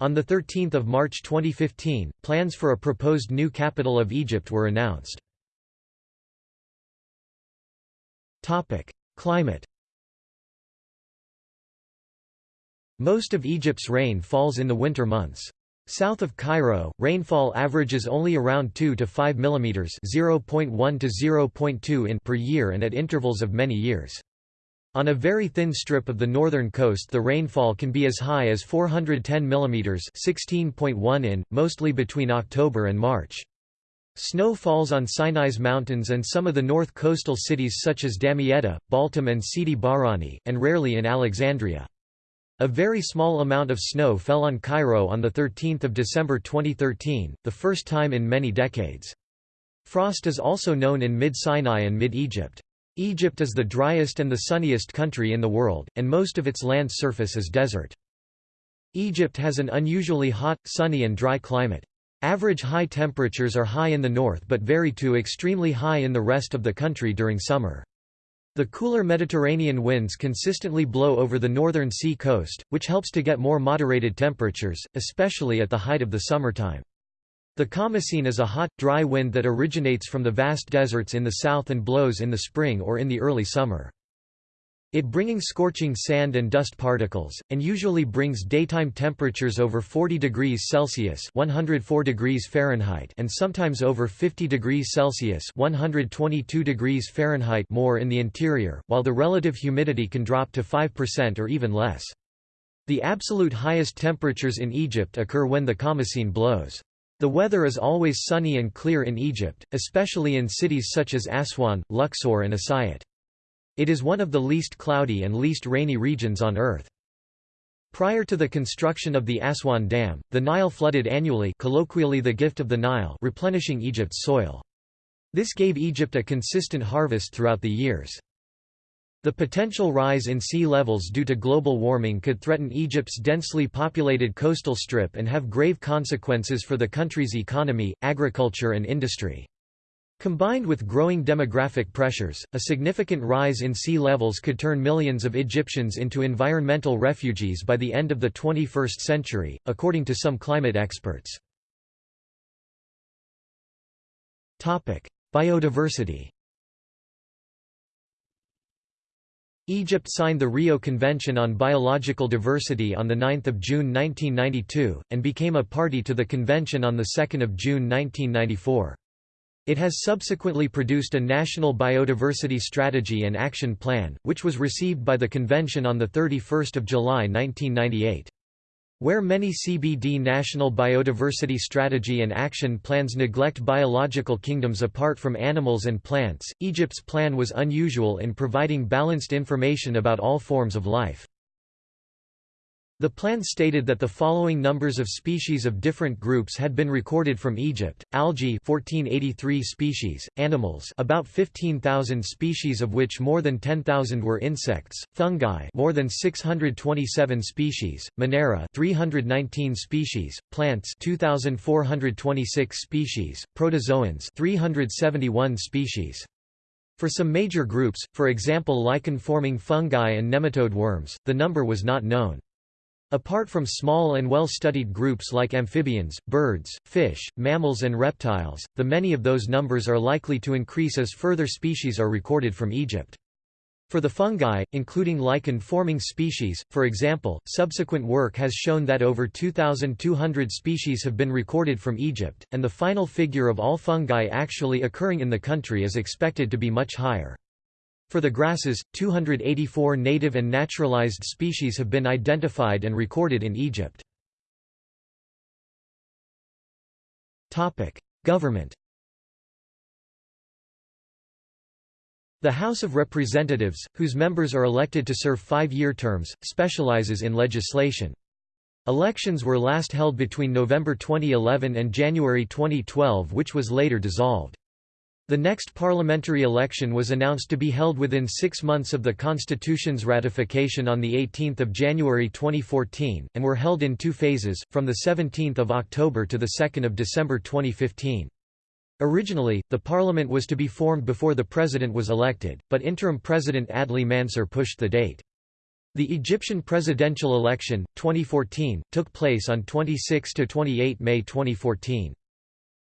On 13 March 2015, plans for a proposed new capital of Egypt were announced. Climate Most of Egypt's rain falls in the winter months. South of Cairo, rainfall averages only around 2 to 5 mm (0.1 to 0.2 in) per year and at intervals of many years. On a very thin strip of the northern coast the rainfall can be as high as 410 mm (16.1 in), mostly between October and March. Snow falls on Sinai's mountains and some of the north coastal cities such as Damietta, Baltim and Sidi Barrani, and rarely in Alexandria. A very small amount of snow fell on Cairo on 13 December 2013, the first time in many decades. Frost is also known in mid-Sinai and mid-Egypt. Egypt is the driest and the sunniest country in the world, and most of its land surface is desert. Egypt has an unusually hot, sunny and dry climate. Average high temperatures are high in the north but vary to extremely high in the rest of the country during summer. The cooler Mediterranean winds consistently blow over the northern sea coast, which helps to get more moderated temperatures, especially at the height of the summertime. The Khamsin is a hot, dry wind that originates from the vast deserts in the south and blows in the spring or in the early summer. It bringing scorching sand and dust particles, and usually brings daytime temperatures over 40 degrees Celsius 104 degrees Fahrenheit and sometimes over 50 degrees Celsius 122 degrees Fahrenheit more in the interior, while the relative humidity can drop to 5% or even less. The absolute highest temperatures in Egypt occur when the Khamsin blows. The weather is always sunny and clear in Egypt, especially in cities such as Aswan, Luxor and Asiyut. It is one of the least cloudy and least rainy regions on Earth. Prior to the construction of the Aswan Dam, the Nile flooded annually colloquially the gift of the Nile replenishing Egypt's soil. This gave Egypt a consistent harvest throughout the years. The potential rise in sea levels due to global warming could threaten Egypt's densely populated coastal strip and have grave consequences for the country's economy, agriculture and industry. Combined with growing demographic pressures, a significant rise in sea levels could turn millions of Egyptians into environmental refugees by the end of the 21st century, according to some climate experts. Biodiversity Egypt signed the Rio Convention on Biological Diversity on 9 June 1992, and became a party to the convention on 2 June 1994. It has subsequently produced a National Biodiversity Strategy and Action Plan, which was received by the convention on 31 July 1998. Where many CBD national biodiversity strategy and action plans neglect biological kingdoms apart from animals and plants, Egypt's plan was unusual in providing balanced information about all forms of life. The plan stated that the following numbers of species of different groups had been recorded from Egypt: algae 1483 species, animals about 15,000 species of which more than 10,000 were insects, fungi more than 627 species, Monera 319 species, plants 2426 species, protozoans 371 species. For some major groups, for example lichen-forming fungi and nematode worms, the number was not known. Apart from small and well-studied groups like amphibians, birds, fish, mammals and reptiles, the many of those numbers are likely to increase as further species are recorded from Egypt. For the fungi, including lichen-forming species, for example, subsequent work has shown that over 2,200 species have been recorded from Egypt, and the final figure of all fungi actually occurring in the country is expected to be much higher. For the grasses, 284 native and naturalized species have been identified and recorded in Egypt. Government The House of Representatives, whose members are elected to serve five-year terms, specializes in legislation. Elections were last held between November 2011 and January 2012 which was later dissolved. The next parliamentary election was announced to be held within six months of the Constitution's ratification on 18 January 2014, and were held in two phases, from 17 October to 2 December 2015. Originally, the parliament was to be formed before the president was elected, but interim president Adli Mansur pushed the date. The Egyptian presidential election, 2014, took place on 26–28 May 2014.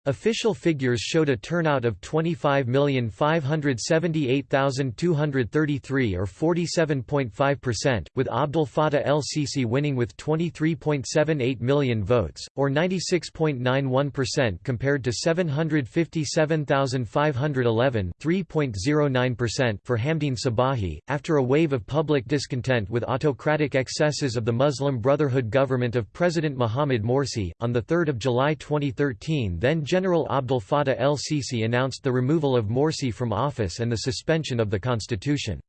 Official figures showed a turnout of 25,578,233 or 47.5%, with Abdel Fattah el-Sisi winning with 23.78 million votes, or 96.91% compared to 757,511 3.09% for Hamdine Sabahi. After a wave of public discontent with autocratic excesses of the Muslim Brotherhood government of President Mohamed Morsi, on 3 July 2013 then General Abdel Fattah el-Sisi announced the removal of Morsi from office and the suspension of the constitution.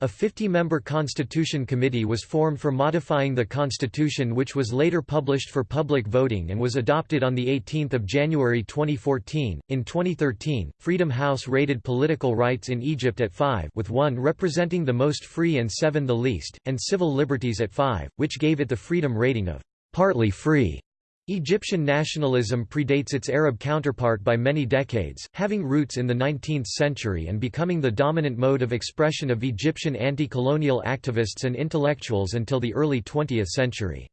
A 50-member Constitution Committee was formed for modifying the Constitution which was later published for public voting and was adopted on 18 January 2014. In 2013, Freedom House rated political rights in Egypt at 5 with 1 representing the most free and 7 the least, and civil liberties at 5, which gave it the freedom rating of partly free. Egyptian nationalism predates its Arab counterpart by many decades, having roots in the 19th century and becoming the dominant mode of expression of Egyptian anti-colonial activists and intellectuals until the early 20th century.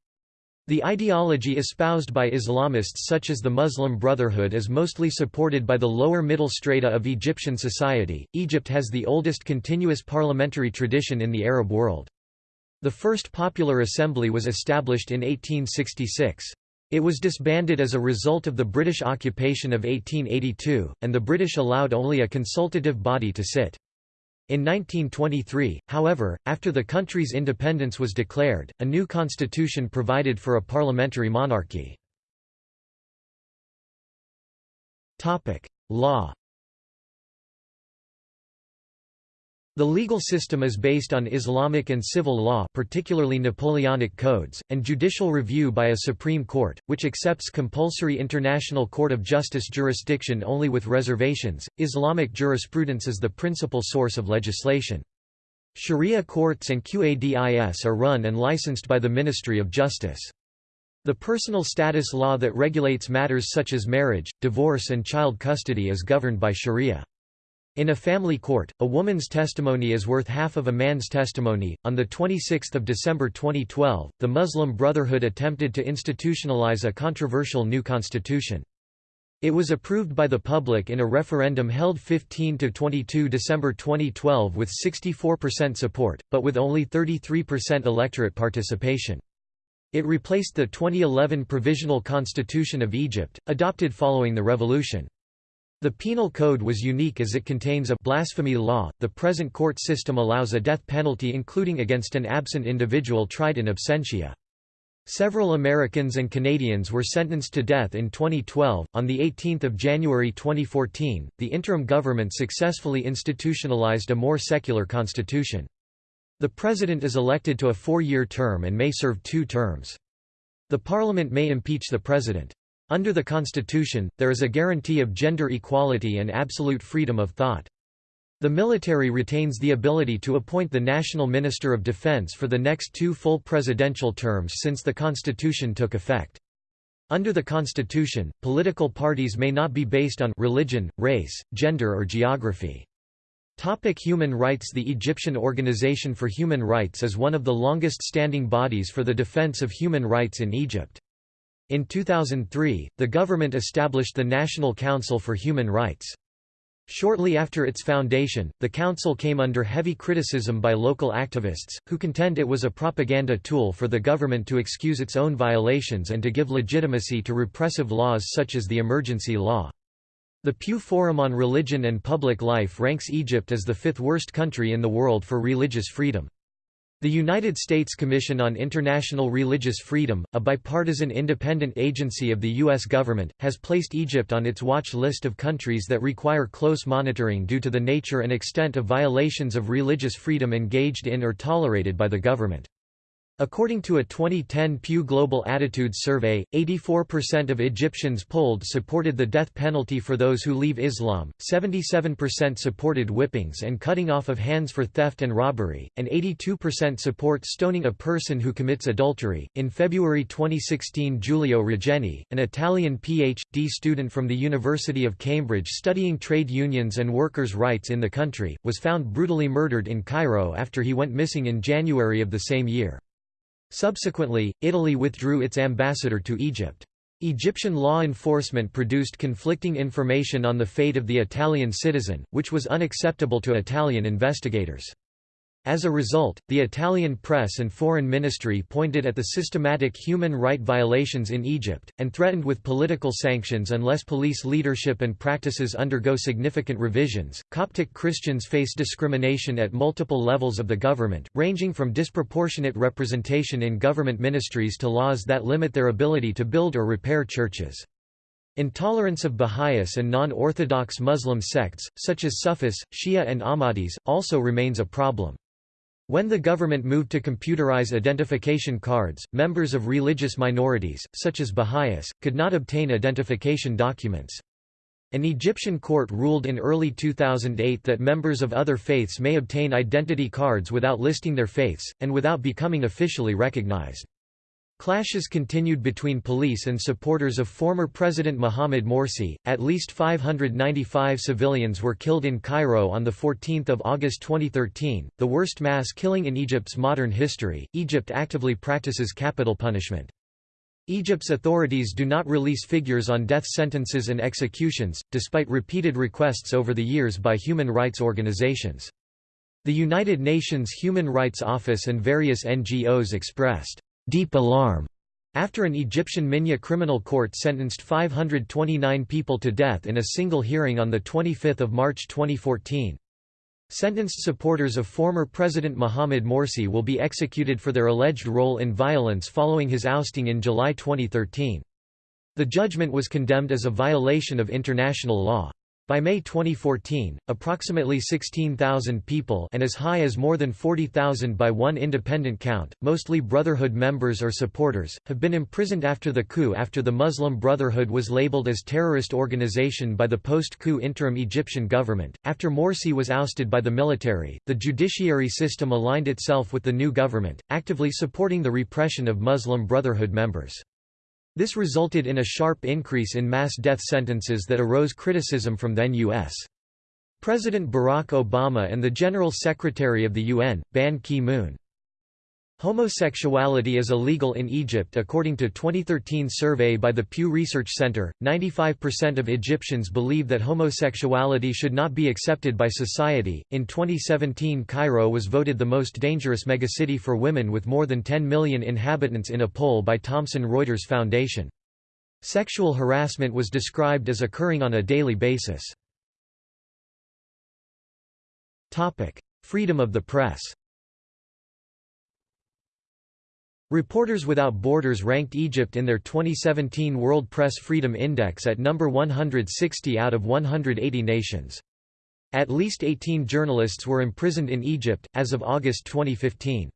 The ideology espoused by Islamists such as the Muslim Brotherhood is mostly supported by the lower middle strata of Egyptian society. Egypt has the oldest continuous parliamentary tradition in the Arab world. The first popular assembly was established in 1866. It was disbanded as a result of the British occupation of 1882, and the British allowed only a consultative body to sit. In 1923, however, after the country's independence was declared, a new constitution provided for a parliamentary monarchy. Law The legal system is based on Islamic and civil law particularly Napoleonic codes, and judicial review by a Supreme Court, which accepts compulsory International Court of Justice jurisdiction only with reservations. Islamic jurisprudence is the principal source of legislation. Sharia courts and Qadis are run and licensed by the Ministry of Justice. The personal status law that regulates matters such as marriage, divorce and child custody is governed by Sharia. In a family court, a woman's testimony is worth half of a man's testimony. On the 26th of December 2012, the Muslim Brotherhood attempted to institutionalize a controversial new constitution. It was approved by the public in a referendum held 15 to 22 December 2012 with 64% support, but with only 33% electorate participation. It replaced the 2011 Provisional Constitution of Egypt, adopted following the revolution. The penal code was unique as it contains a blasphemy law. The present court system allows a death penalty including against an absent individual tried in absentia. Several Americans and Canadians were sentenced to death in 2012. On the 18th of January 2014, the interim government successfully institutionalized a more secular constitution. The president is elected to a four-year term and may serve two terms. The parliament may impeach the president. Under the Constitution, there is a guarantee of gender equality and absolute freedom of thought. The military retains the ability to appoint the National Minister of Defense for the next two full presidential terms since the Constitution took effect. Under the Constitution, political parties may not be based on religion, race, gender or geography. Topic human rights The Egyptian Organization for Human Rights is one of the longest-standing bodies for the defense of human rights in Egypt. In 2003, the government established the National Council for Human Rights. Shortly after its foundation, the council came under heavy criticism by local activists, who contend it was a propaganda tool for the government to excuse its own violations and to give legitimacy to repressive laws such as the emergency law. The Pew Forum on Religion and Public Life ranks Egypt as the fifth worst country in the world for religious freedom. The United States Commission on International Religious Freedom, a bipartisan independent agency of the U.S. government, has placed Egypt on its watch list of countries that require close monitoring due to the nature and extent of violations of religious freedom engaged in or tolerated by the government. According to a 2010 Pew Global Attitudes survey, 84% of Egyptians polled supported the death penalty for those who leave Islam, 77% supported whippings and cutting off of hands for theft and robbery, and 82% support stoning a person who commits adultery. In February 2016, Giulio Regeni, an Italian PhD student from the University of Cambridge studying trade unions and workers' rights in the country, was found brutally murdered in Cairo after he went missing in January of the same year. Subsequently, Italy withdrew its ambassador to Egypt. Egyptian law enforcement produced conflicting information on the fate of the Italian citizen, which was unacceptable to Italian investigators. As a result, the Italian press and foreign ministry pointed at the systematic human right violations in Egypt, and threatened with political sanctions unless police leadership and practices undergo significant revisions. Coptic Christians face discrimination at multiple levels of the government, ranging from disproportionate representation in government ministries to laws that limit their ability to build or repair churches. Intolerance of Baha'is and non-Orthodox Muslim sects, such as Sufis, Shia and Ahmadis, also remains a problem. When the government moved to computerize identification cards, members of religious minorities, such as Baha'is, could not obtain identification documents. An Egyptian court ruled in early 2008 that members of other faiths may obtain identity cards without listing their faiths, and without becoming officially recognized. Clashes continued between police and supporters of former President Mohamed Morsi. At least 595 civilians were killed in Cairo on the 14th of August 2013, the worst mass killing in Egypt's modern history. Egypt actively practices capital punishment. Egypt's authorities do not release figures on death sentences and executions, despite repeated requests over the years by human rights organizations. The United Nations Human Rights Office and various NGOs expressed deep alarm after an Egyptian Minya criminal court sentenced 529 people to death in a single hearing on 25 March 2014. Sentenced supporters of former President Mohamed Morsi will be executed for their alleged role in violence following his ousting in July 2013. The judgment was condemned as a violation of international law. By May 2014, approximately 16,000 people and as high as more than 40,000 by one independent count, mostly Brotherhood members or supporters, have been imprisoned after the coup after the Muslim Brotherhood was labeled as terrorist organization by the post-coup interim Egyptian government. After Morsi was ousted by the military, the judiciary system aligned itself with the new government, actively supporting the repression of Muslim Brotherhood members. This resulted in a sharp increase in mass death sentences that arose criticism from then U.S. President Barack Obama and the General Secretary of the UN, Ban Ki-moon. Homosexuality is illegal in Egypt according to 2013 survey by the Pew Research Center. 95% of Egyptians believe that homosexuality should not be accepted by society. In 2017, Cairo was voted the most dangerous megacity for women with more than 10 million inhabitants in a poll by Thomson Reuters Foundation. Sexual harassment was described as occurring on a daily basis. Topic: Freedom of the press. Reporters Without Borders ranked Egypt in their 2017 World Press Freedom Index at number 160 out of 180 nations. At least 18 journalists were imprisoned in Egypt, as of August 2015.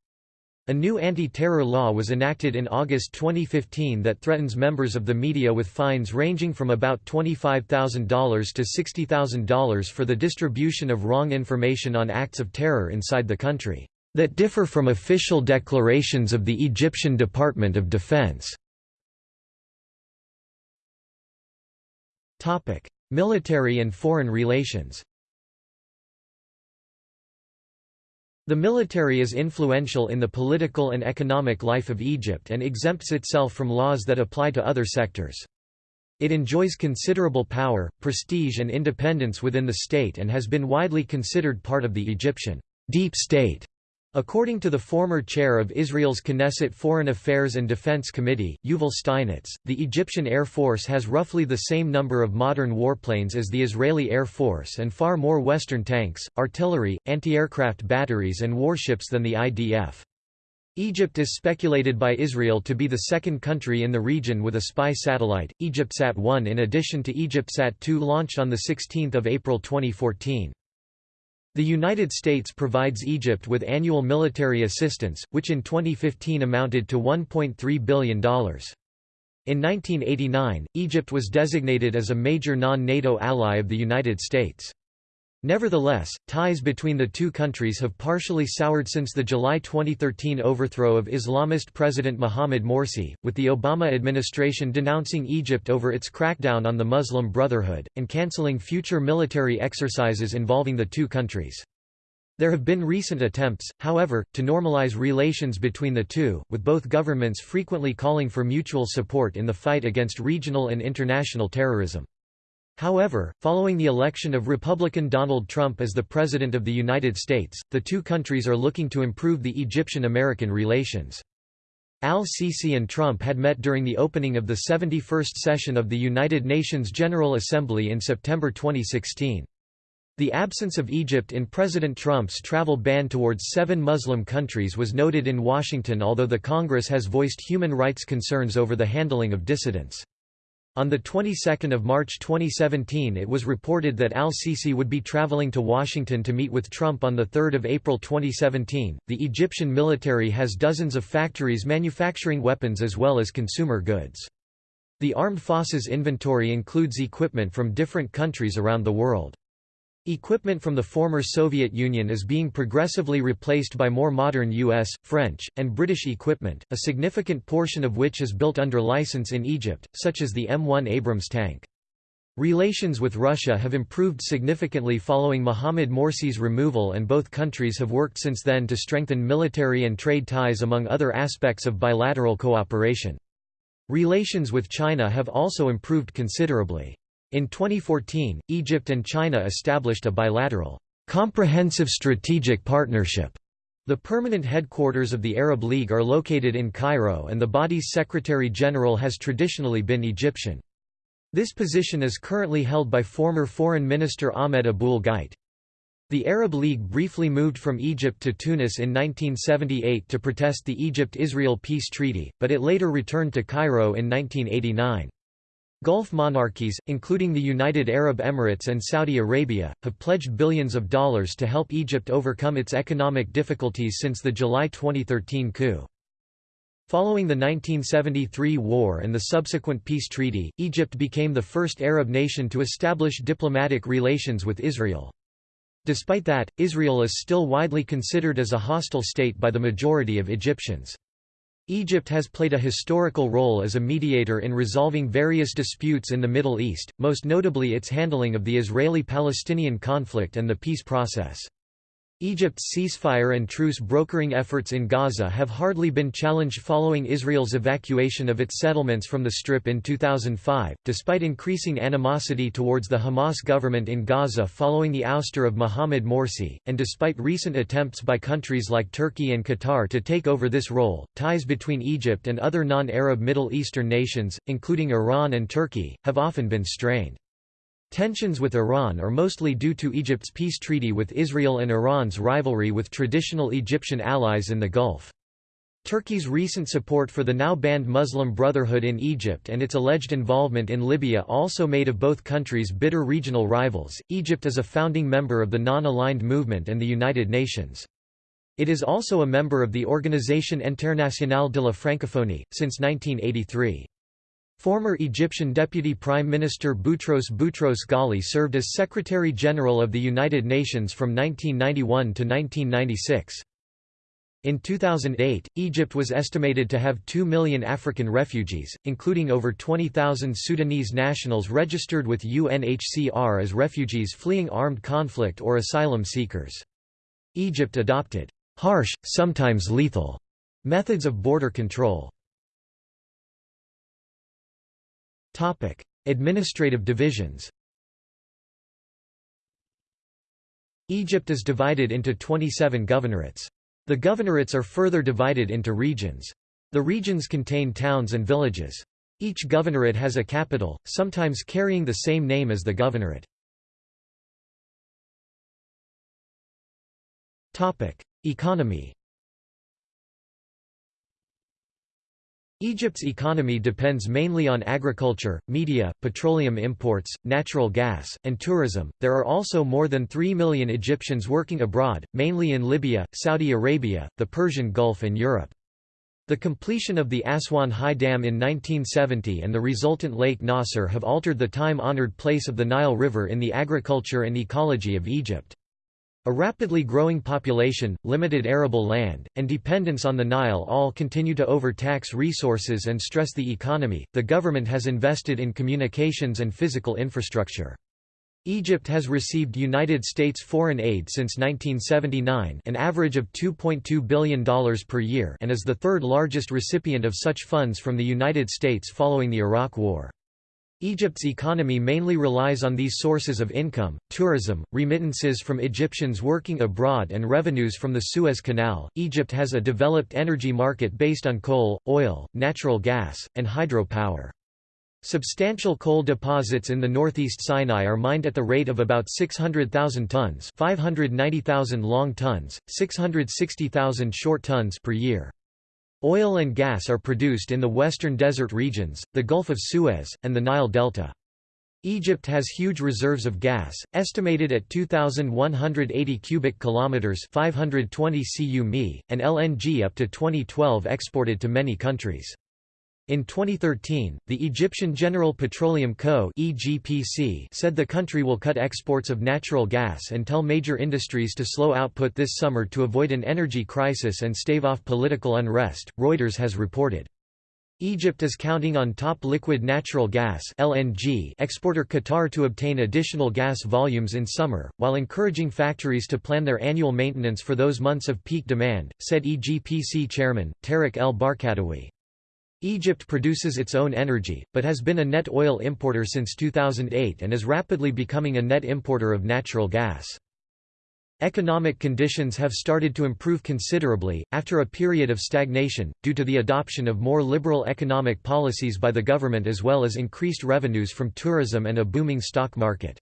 A new anti-terror law was enacted in August 2015 that threatens members of the media with fines ranging from about $25,000 to $60,000 for the distribution of wrong information on acts of terror inside the country that differ from official declarations of the Egyptian Department of Defense. Military and foreign relations The military is influential in the political and economic life of Egypt and exempts itself from laws that apply to other sectors. It enjoys considerable power, prestige and independence within the state and has been widely considered part of the Egyptian deep state. According to the former chair of Israel's Knesset Foreign Affairs and Defense Committee, Yuval Steinitz, the Egyptian Air Force has roughly the same number of modern warplanes as the Israeli Air Force and far more Western tanks, artillery, anti-aircraft batteries and warships than the IDF. Egypt is speculated by Israel to be the second country in the region with a spy satellite, EgyptSat-1 in addition to EgyptSat-2 launched on 16 April 2014. The United States provides Egypt with annual military assistance, which in 2015 amounted to $1.3 billion. In 1989, Egypt was designated as a major non-NATO ally of the United States. Nevertheless, ties between the two countries have partially soured since the July 2013 overthrow of Islamist President Mohamed Morsi, with the Obama administration denouncing Egypt over its crackdown on the Muslim Brotherhood, and canceling future military exercises involving the two countries. There have been recent attempts, however, to normalize relations between the two, with both governments frequently calling for mutual support in the fight against regional and international terrorism. However, following the election of Republican Donald Trump as the President of the United States, the two countries are looking to improve the Egyptian-American relations. Al-Sisi and Trump had met during the opening of the 71st session of the United Nations General Assembly in September 2016. The absence of Egypt in President Trump's travel ban towards seven Muslim countries was noted in Washington although the Congress has voiced human rights concerns over the handling of dissidents. On the 22nd of March 2017 it was reported that al-Sisi would be traveling to Washington to meet with Trump on 3 April 2017. The Egyptian military has dozens of factories manufacturing weapons as well as consumer goods. The armed forces inventory includes equipment from different countries around the world. Equipment from the former Soviet Union is being progressively replaced by more modern US, French, and British equipment, a significant portion of which is built under license in Egypt, such as the M1 Abrams tank. Relations with Russia have improved significantly following Mohamed Morsi's removal and both countries have worked since then to strengthen military and trade ties among other aspects of bilateral cooperation. Relations with China have also improved considerably. In 2014, Egypt and China established a bilateral, comprehensive strategic partnership. The permanent headquarters of the Arab League are located in Cairo and the body's Secretary-General has traditionally been Egyptian. This position is currently held by former Foreign Minister Ahmed Aboul Gheit. The Arab League briefly moved from Egypt to Tunis in 1978 to protest the Egypt–Israel peace treaty, but it later returned to Cairo in 1989. Gulf monarchies, including the United Arab Emirates and Saudi Arabia, have pledged billions of dollars to help Egypt overcome its economic difficulties since the July 2013 coup. Following the 1973 war and the subsequent peace treaty, Egypt became the first Arab nation to establish diplomatic relations with Israel. Despite that, Israel is still widely considered as a hostile state by the majority of Egyptians. Egypt has played a historical role as a mediator in resolving various disputes in the Middle East, most notably its handling of the Israeli-Palestinian conflict and the peace process. Egypt's ceasefire and truce brokering efforts in Gaza have hardly been challenged following Israel's evacuation of its settlements from the Strip in 2005, despite increasing animosity towards the Hamas government in Gaza following the ouster of Mohamed Morsi, and despite recent attempts by countries like Turkey and Qatar to take over this role. Ties between Egypt and other non-Arab Middle Eastern nations, including Iran and Turkey, have often been strained. Tensions with Iran are mostly due to Egypt's peace treaty with Israel and Iran's rivalry with traditional Egyptian allies in the Gulf. Turkey's recent support for the now banned Muslim Brotherhood in Egypt and its alleged involvement in Libya also made of both countries bitter regional rivals. Egypt is a founding member of the Non-Aligned Movement and the United Nations. It is also a member of the Organisation Internationale de la Francophonie, since 1983. Former Egyptian Deputy Prime Minister Boutros Boutros Ghali served as Secretary-General of the United Nations from 1991 to 1996. In 2008, Egypt was estimated to have 2 million African refugees, including over 20,000 Sudanese nationals registered with UNHCR as refugees fleeing armed conflict or asylum seekers. Egypt adopted harsh, sometimes lethal, methods of border control. Topic: Administrative divisions. Egypt is divided into 27 governorates. The governorates are further divided into regions. The regions contain towns and villages. Each governorate has a capital, sometimes carrying the same name as the governorate. Economy Egypt's economy depends mainly on agriculture, media, petroleum imports, natural gas, and tourism. There are also more than 3 million Egyptians working abroad, mainly in Libya, Saudi Arabia, the Persian Gulf, and Europe. The completion of the Aswan High Dam in 1970 and the resultant Lake Nasser have altered the time-honored place of the Nile River in the agriculture and ecology of Egypt. A rapidly growing population, limited arable land, and dependence on the Nile all continue to overtax resources and stress the economy. The government has invested in communications and physical infrastructure. Egypt has received United States foreign aid since 1979 an average of $2.2 billion per year and is the third largest recipient of such funds from the United States following the Iraq War. Egypt's economy mainly relies on these sources of income, tourism, remittances from Egyptians working abroad and revenues from the Suez Canal. Egypt has a developed energy market based on coal, oil, natural gas, and hydropower. Substantial coal deposits in the northeast Sinai are mined at the rate of about 600,000 tons 590,000 long tons, 660,000 short tons per year. Oil and gas are produced in the western desert regions, the Gulf of Suez, and the Nile Delta. Egypt has huge reserves of gas, estimated at 2,180 cubic kilometers (520 cu and LNG up to 2012 exported to many countries. In 2013, the Egyptian General Petroleum Co. (EGPC) said the country will cut exports of natural gas and tell major industries to slow output this summer to avoid an energy crisis and stave off political unrest, Reuters has reported. Egypt is counting on top liquid natural gas LNG exporter Qatar to obtain additional gas volumes in summer, while encouraging factories to plan their annual maintenance for those months of peak demand, said EGPC chairman, Tarek El Barkatawy. Egypt produces its own energy, but has been a net oil importer since 2008 and is rapidly becoming a net importer of natural gas. Economic conditions have started to improve considerably, after a period of stagnation, due to the adoption of more liberal economic policies by the government as well as increased revenues from tourism and a booming stock market.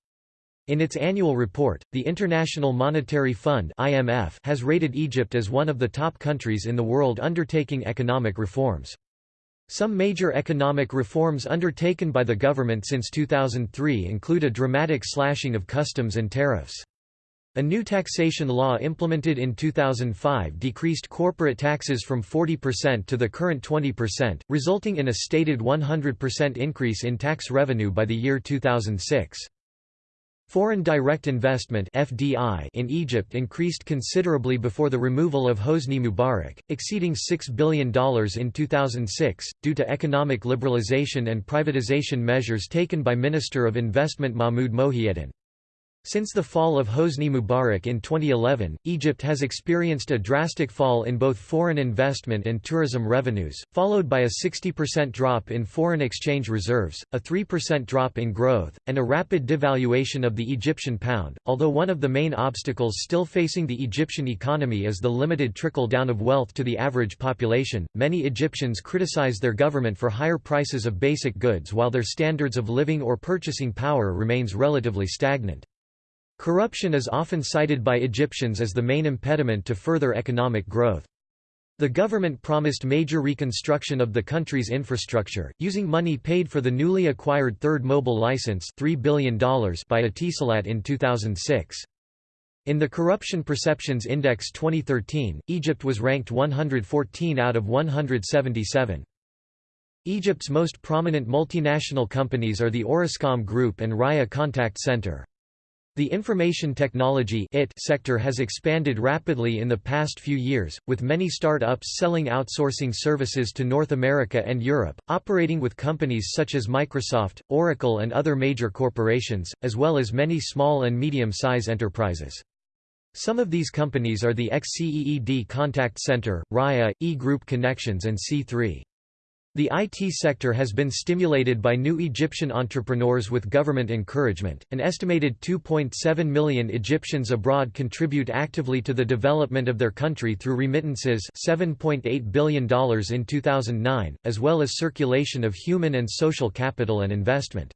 In its annual report, the International Monetary Fund (IMF) has rated Egypt as one of the top countries in the world undertaking economic reforms. Some major economic reforms undertaken by the government since 2003 include a dramatic slashing of customs and tariffs. A new taxation law implemented in 2005 decreased corporate taxes from 40% to the current 20%, resulting in a stated 100% increase in tax revenue by the year 2006. Foreign direct investment (FDI) in Egypt increased considerably before the removal of Hosni Mubarak, exceeding $6 billion in 2006 due to economic liberalization and privatization measures taken by Minister of Investment Mahmoud Mohiuddin. Since the fall of Hosni Mubarak in 2011, Egypt has experienced a drastic fall in both foreign investment and tourism revenues, followed by a 60% drop in foreign exchange reserves, a 3% drop in growth, and a rapid devaluation of the Egyptian pound. Although one of the main obstacles still facing the Egyptian economy is the limited trickle down of wealth to the average population, many Egyptians criticize their government for higher prices of basic goods while their standards of living or purchasing power remains relatively stagnant. Corruption is often cited by Egyptians as the main impediment to further economic growth. The government promised major reconstruction of the country's infrastructure, using money paid for the newly acquired third mobile license $3 billion by Etisalat in 2006. In the Corruption Perceptions Index 2013, Egypt was ranked 114 out of 177. Egypt's most prominent multinational companies are the Orascom Group and Raya Contact Center. The information technology sector has expanded rapidly in the past few years, with many start-ups selling outsourcing services to North America and Europe, operating with companies such as Microsoft, Oracle and other major corporations, as well as many small and medium-size enterprises. Some of these companies are the XCEED Contact Center, Raya, E-Group Connections and C3. The IT sector has been stimulated by new Egyptian entrepreneurs with government encouragement. An estimated 2.7 million Egyptians abroad contribute actively to the development of their country through remittances, $7.8 billion in 2009, as well as circulation of human and social capital and investment.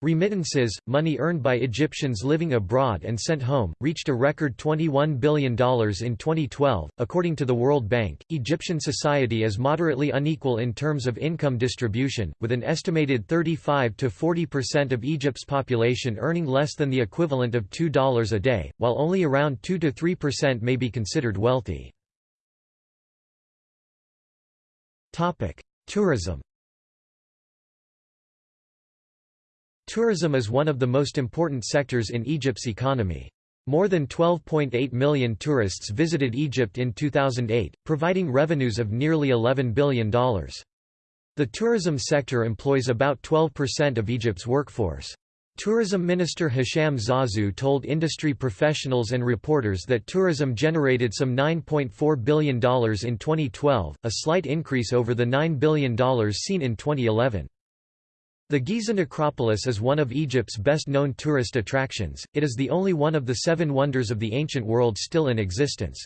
Remittances, money earned by Egyptians living abroad and sent home, reached a record $21 billion in 2012. According to the World Bank, Egyptian society is moderately unequal in terms of income distribution, with an estimated 35 to 40% of Egypt's population earning less than the equivalent of $2 a day, while only around 2 to 3% may be considered wealthy. Topic: Tourism Tourism is one of the most important sectors in Egypt's economy. More than 12.8 million tourists visited Egypt in 2008, providing revenues of nearly $11 billion. The tourism sector employs about 12% of Egypt's workforce. Tourism Minister Hisham Zaazou told industry professionals and reporters that tourism generated some $9.4 billion in 2012, a slight increase over the $9 billion seen in 2011. The Giza necropolis is one of Egypt's best-known tourist attractions, it is the only one of the seven wonders of the ancient world still in existence.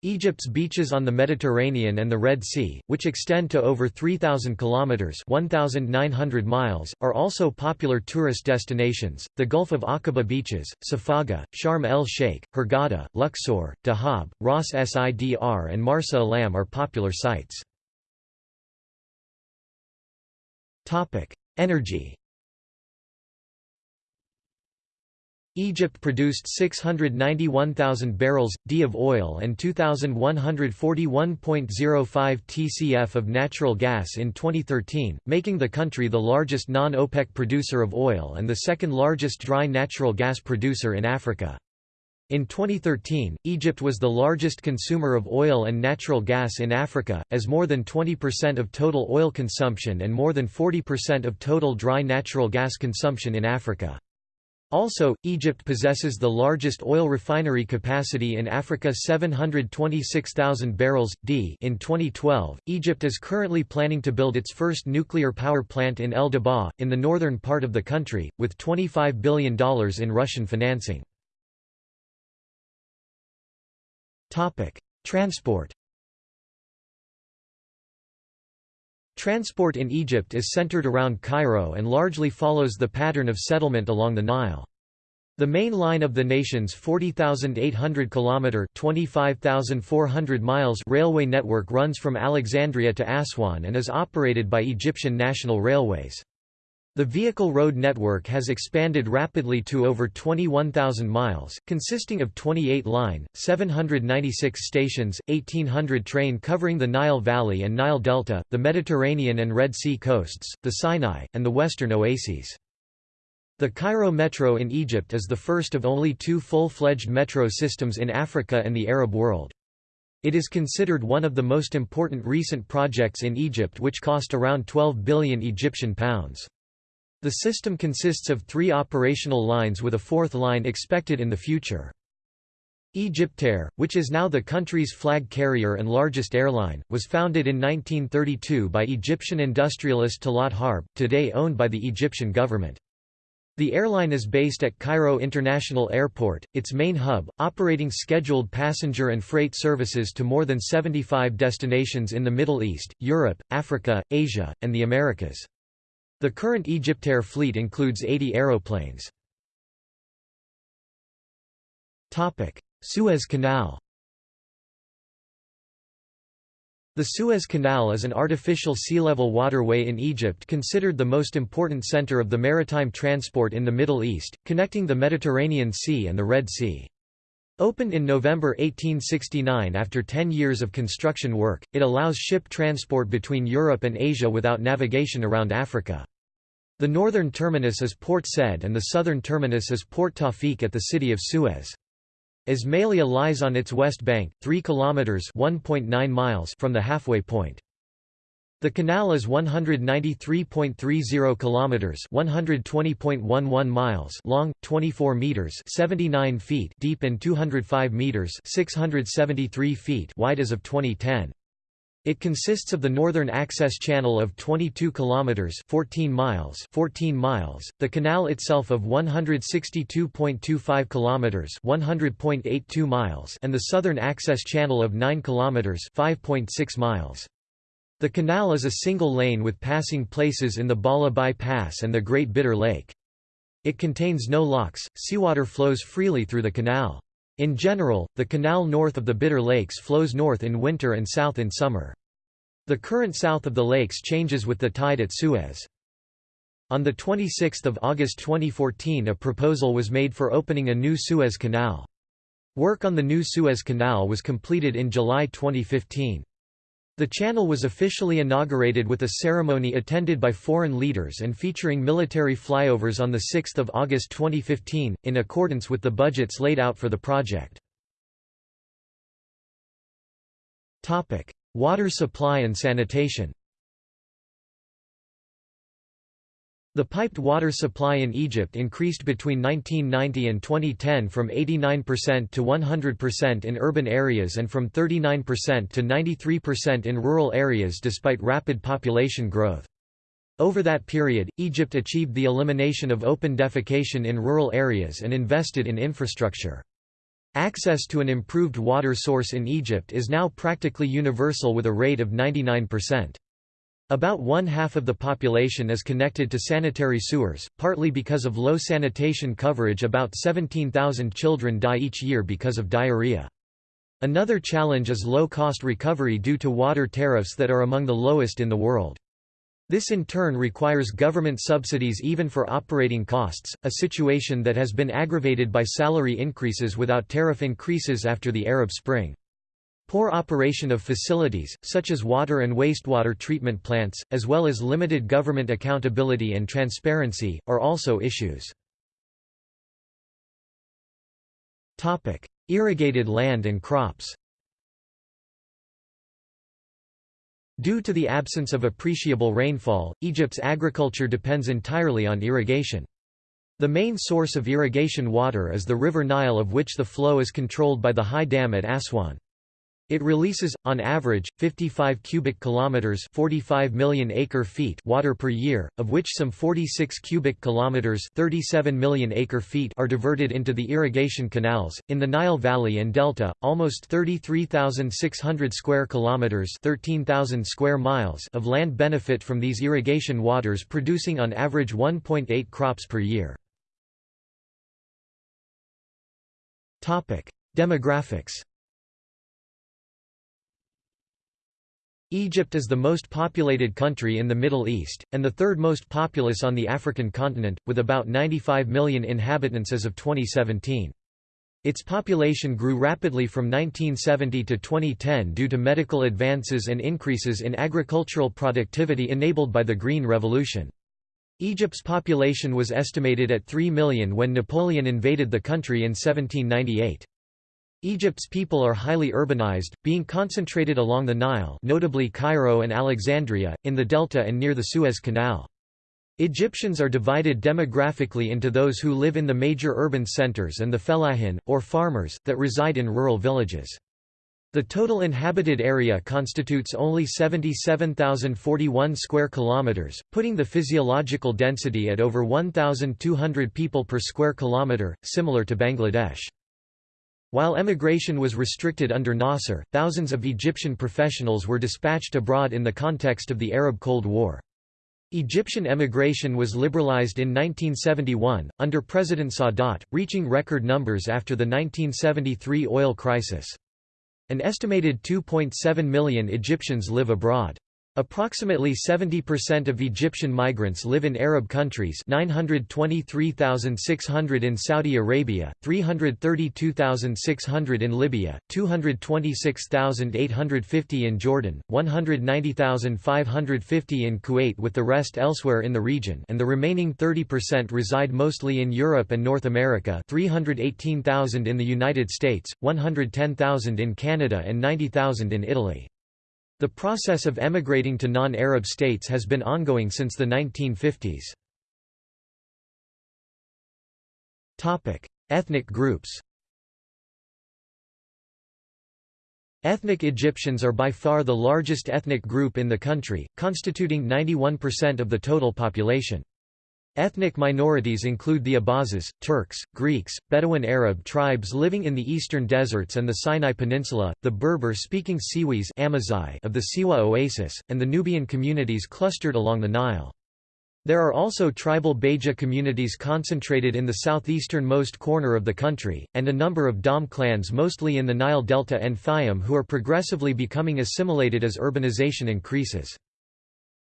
Egypt's beaches on the Mediterranean and the Red Sea, which extend to over 3,000 kilometers (1,900 miles), are also popular tourist destinations. The Gulf of Aqaba beaches, Safaga, Sharm el-Sheikh, Hurghada, Luxor, Dahab, Ras Sidr, and Marsa Alam are popular sites. Topic: Energy. Egypt produced 691,000 barrels d of oil and 2141.05 tcf of natural gas in 2013, making the country the largest non-OPEC producer of oil and the second largest dry natural gas producer in Africa. In 2013, Egypt was the largest consumer of oil and natural gas in Africa, as more than 20% of total oil consumption and more than 40% of total dry natural gas consumption in Africa. Also, Egypt possesses the largest oil refinery capacity in Africa 726,000 barrels, d in 2012. Egypt is currently planning to build its first nuclear power plant in El Dabaa, in the northern part of the country, with $25 billion in Russian financing. Transport Transport in Egypt is centered around Cairo and largely follows the pattern of settlement along the Nile. The main line of the nation's 40,800 kilometer (25,400 miles) railway network runs from Alexandria to Aswan and is operated by Egyptian National Railways. The vehicle road network has expanded rapidly to over 21,000 miles, consisting of 28 line, 796 stations, 1,800 train covering the Nile Valley and Nile Delta, the Mediterranean and Red Sea coasts, the Sinai, and the western oases. The Cairo Metro in Egypt is the first of only two full-fledged metro systems in Africa and the Arab world. It is considered one of the most important recent projects in Egypt which cost around 12 billion Egyptian pounds. The system consists of three operational lines with a fourth line expected in the future. Egyptair, which is now the country's flag carrier and largest airline, was founded in 1932 by Egyptian industrialist Talat Harb, today owned by the Egyptian government. The airline is based at Cairo International Airport, its main hub, operating scheduled passenger and freight services to more than 75 destinations in the Middle East, Europe, Africa, Asia, and the Americas. The current Egyptair fleet includes 80 aeroplanes. Suez Canal The Suez Canal is an artificial sea-level waterway in Egypt considered the most important center of the maritime transport in the Middle East, connecting the Mediterranean Sea and the Red Sea. Opened in November 1869 after 10 years of construction work, it allows ship transport between Europe and Asia without navigation around Africa. The northern terminus is Port Said and the southern terminus is Port Tawfiq at the city of Suez. Ismailia lies on its west bank, 3 kilometers (1.9 miles) from the halfway point. The canal is 193.30 kilometers, 120.11 miles long, 24 meters, 79 feet deep and 205 meters, 673 feet wide as of 2010. It consists of the northern access channel of 22 kilometers 14 miles 14 miles, the canal itself of 162.25 kilometers 100.82 miles and the southern access channel of 9 kilometers 5.6 miles. The canal is a single lane with passing places in the Bala Pass and the Great Bitter Lake. It contains no locks, seawater flows freely through the canal. In general, the canal north of the Bitter Lakes flows north in winter and south in summer. The current south of the lakes changes with the tide at Suez. On 26 August 2014 a proposal was made for opening a new Suez Canal. Work on the new Suez Canal was completed in July 2015. The channel was officially inaugurated with a ceremony attended by foreign leaders and featuring military flyovers on 6 August 2015, in accordance with the budgets laid out for the project. Water supply and sanitation The piped water supply in Egypt increased between 1990 and 2010 from 89% to 100% in urban areas and from 39% to 93% in rural areas despite rapid population growth. Over that period, Egypt achieved the elimination of open defecation in rural areas and invested in infrastructure. Access to an improved water source in Egypt is now practically universal with a rate of 99%. About one half of the population is connected to sanitary sewers, partly because of low sanitation coverage about 17,000 children die each year because of diarrhea. Another challenge is low-cost recovery due to water tariffs that are among the lowest in the world. This in turn requires government subsidies even for operating costs, a situation that has been aggravated by salary increases without tariff increases after the Arab Spring. Poor operation of facilities, such as water and wastewater treatment plants, as well as limited government accountability and transparency, are also issues. Irrigated land and crops Due to the absence of appreciable rainfall, Egypt's agriculture depends entirely on irrigation. The main source of irrigation water is the river Nile of which the flow is controlled by the high dam at Aswan. It releases, on average, 55 cubic kilometers (45 million acre-feet) water per year, of which some 46 cubic kilometers (37 million acre-feet) are diverted into the irrigation canals. In the Nile Valley and Delta, almost 33,600 square kilometers (13,000 square miles) of land benefit from these irrigation waters, producing on average 1.8 crops per year. Demographics Egypt is the most populated country in the Middle East, and the third most populous on the African continent, with about 95 million inhabitants as of 2017. Its population grew rapidly from 1970 to 2010 due to medical advances and increases in agricultural productivity enabled by the Green Revolution. Egypt's population was estimated at 3 million when Napoleon invaded the country in 1798. Egypt's people are highly urbanized, being concentrated along the Nile notably Cairo and Alexandria, in the delta and near the Suez Canal. Egyptians are divided demographically into those who live in the major urban centers and the fellahin, or farmers, that reside in rural villages. The total inhabited area constitutes only 77,041 square kilometers, putting the physiological density at over 1,200 people per square kilometer, similar to Bangladesh. While emigration was restricted under Nasser, thousands of Egyptian professionals were dispatched abroad in the context of the Arab Cold War. Egyptian emigration was liberalized in 1971, under President Sadat, reaching record numbers after the 1973 oil crisis. An estimated 2.7 million Egyptians live abroad. Approximately 70% of Egyptian migrants live in Arab countries 923,600 in Saudi Arabia, 332,600 in Libya, 226,850 in Jordan, 190,550 in Kuwait with the rest elsewhere in the region and the remaining 30% reside mostly in Europe and North America 318,000 in the United States, 110,000 in Canada and 90,000 in Italy. The process of emigrating to non-Arab states has been ongoing since the 1950s. Ethnic groups Ethnic Egyptians are by far the largest ethnic group in the country, constituting 91% of the total population. Ethnic minorities include the Abazes, Turks, Greeks, Bedouin Arab tribes living in the eastern deserts and the Sinai Peninsula, the Berber-speaking Siwis of the Siwa Oasis, and the Nubian communities clustered along the Nile. There are also tribal Beja communities concentrated in the southeastern-most corner of the country, and a number of Dom clans mostly in the Nile Delta and Fayum who are progressively becoming assimilated as urbanization increases.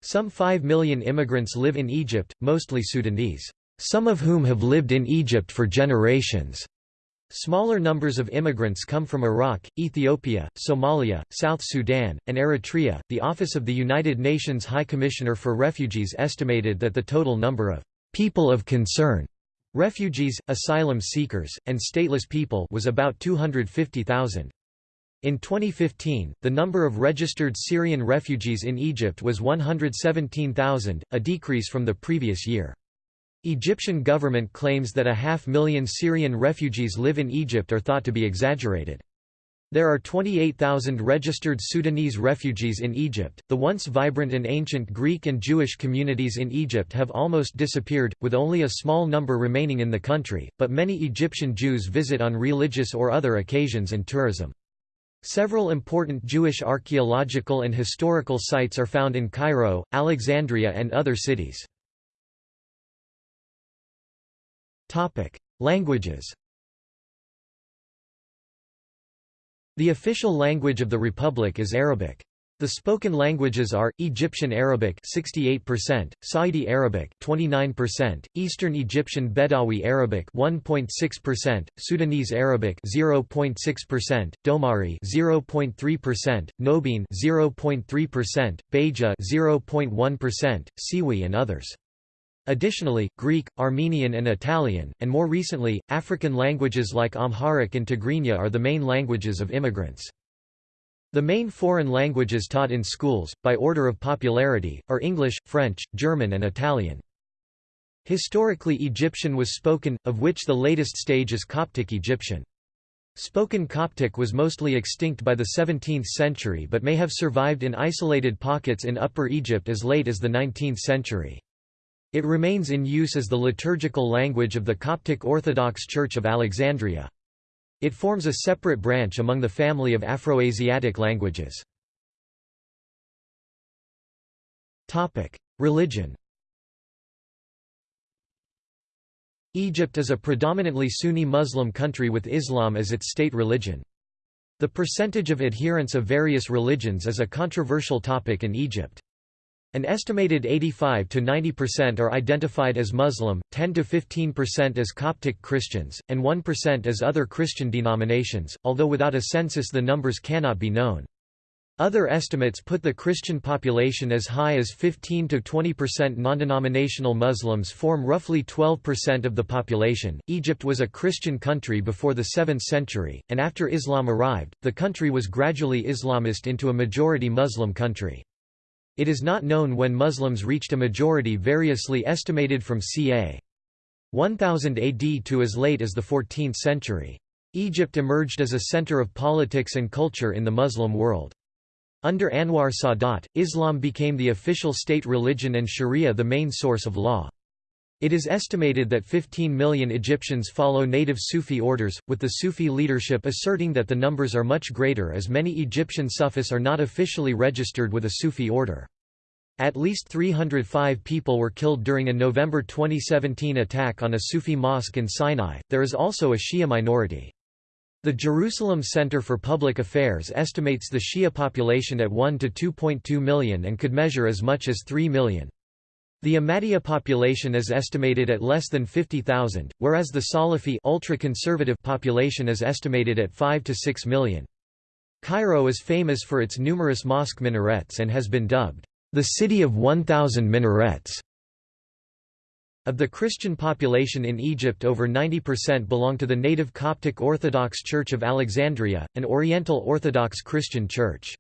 Some 5 million immigrants live in Egypt, mostly Sudanese, some of whom have lived in Egypt for generations. Smaller numbers of immigrants come from Iraq, Ethiopia, Somalia, South Sudan, and Eritrea. The Office of the United Nations High Commissioner for Refugees estimated that the total number of people of concern, refugees, asylum seekers, and stateless people was about 250,000. In 2015, the number of registered Syrian refugees in Egypt was 117,000, a decrease from the previous year. Egyptian government claims that a half million Syrian refugees live in Egypt are thought to be exaggerated. There are 28,000 registered Sudanese refugees in Egypt. The once vibrant and ancient Greek and Jewish communities in Egypt have almost disappeared, with only a small number remaining in the country, but many Egyptian Jews visit on religious or other occasions and tourism. Several important Jewish archaeological and historical sites are found in Cairo, Alexandria and other cities. Languages The official language of the Republic is Arabic. The spoken languages are Egyptian Arabic 68%, Saidi Arabic 29%, Eastern Egyptian Bedawi Arabic 1.6%, Sudanese Arabic 0.6%, Domari 0.3%, Nobiin 0.3%, Beja 0.1%, Siwi and others. Additionally, Greek, Armenian and Italian, and more recently, African languages like Amharic and Tigrinya are the main languages of immigrants. The main foreign languages taught in schools, by order of popularity, are English, French, German and Italian. Historically Egyptian was spoken, of which the latest stage is Coptic Egyptian. Spoken Coptic was mostly extinct by the 17th century but may have survived in isolated pockets in Upper Egypt as late as the 19th century. It remains in use as the liturgical language of the Coptic Orthodox Church of Alexandria. It forms a separate branch among the family of Afroasiatic languages. Religion Egypt is a predominantly Sunni Muslim country with Islam as its state religion. The percentage of adherents of various religions is a controversial topic in Egypt. An estimated 85 to 90% are identified as Muslim, 10 to 15% as Coptic Christians, and 1% as other Christian denominations, although without a census the numbers cannot be known. Other estimates put the Christian population as high as 15 to 20% non-denominational Muslims form roughly 12% of the population. Egypt was a Christian country before the 7th century, and after Islam arrived, the country was gradually Islamist into a majority Muslim country. It is not known when Muslims reached a majority variously estimated from ca. 1000 AD to as late as the 14th century. Egypt emerged as a center of politics and culture in the Muslim world. Under Anwar Sadat, Islam became the official state religion and Sharia the main source of law. It is estimated that 15 million Egyptians follow native Sufi orders, with the Sufi leadership asserting that the numbers are much greater as many Egyptian Sufis are not officially registered with a Sufi order. At least 305 people were killed during a November 2017 attack on a Sufi mosque in Sinai. There is also a Shia minority. The Jerusalem Center for Public Affairs estimates the Shia population at 1 to 2.2 million and could measure as much as 3 million. The Ahmadiyya population is estimated at less than 50,000, whereas the Salafi ultra-conservative population is estimated at 5 to 6 million. Cairo is famous for its numerous mosque minarets and has been dubbed, "...the city of 1,000 minarets." Of the Christian population in Egypt over 90% belong to the native Coptic Orthodox Church of Alexandria, an Oriental Orthodox Christian church.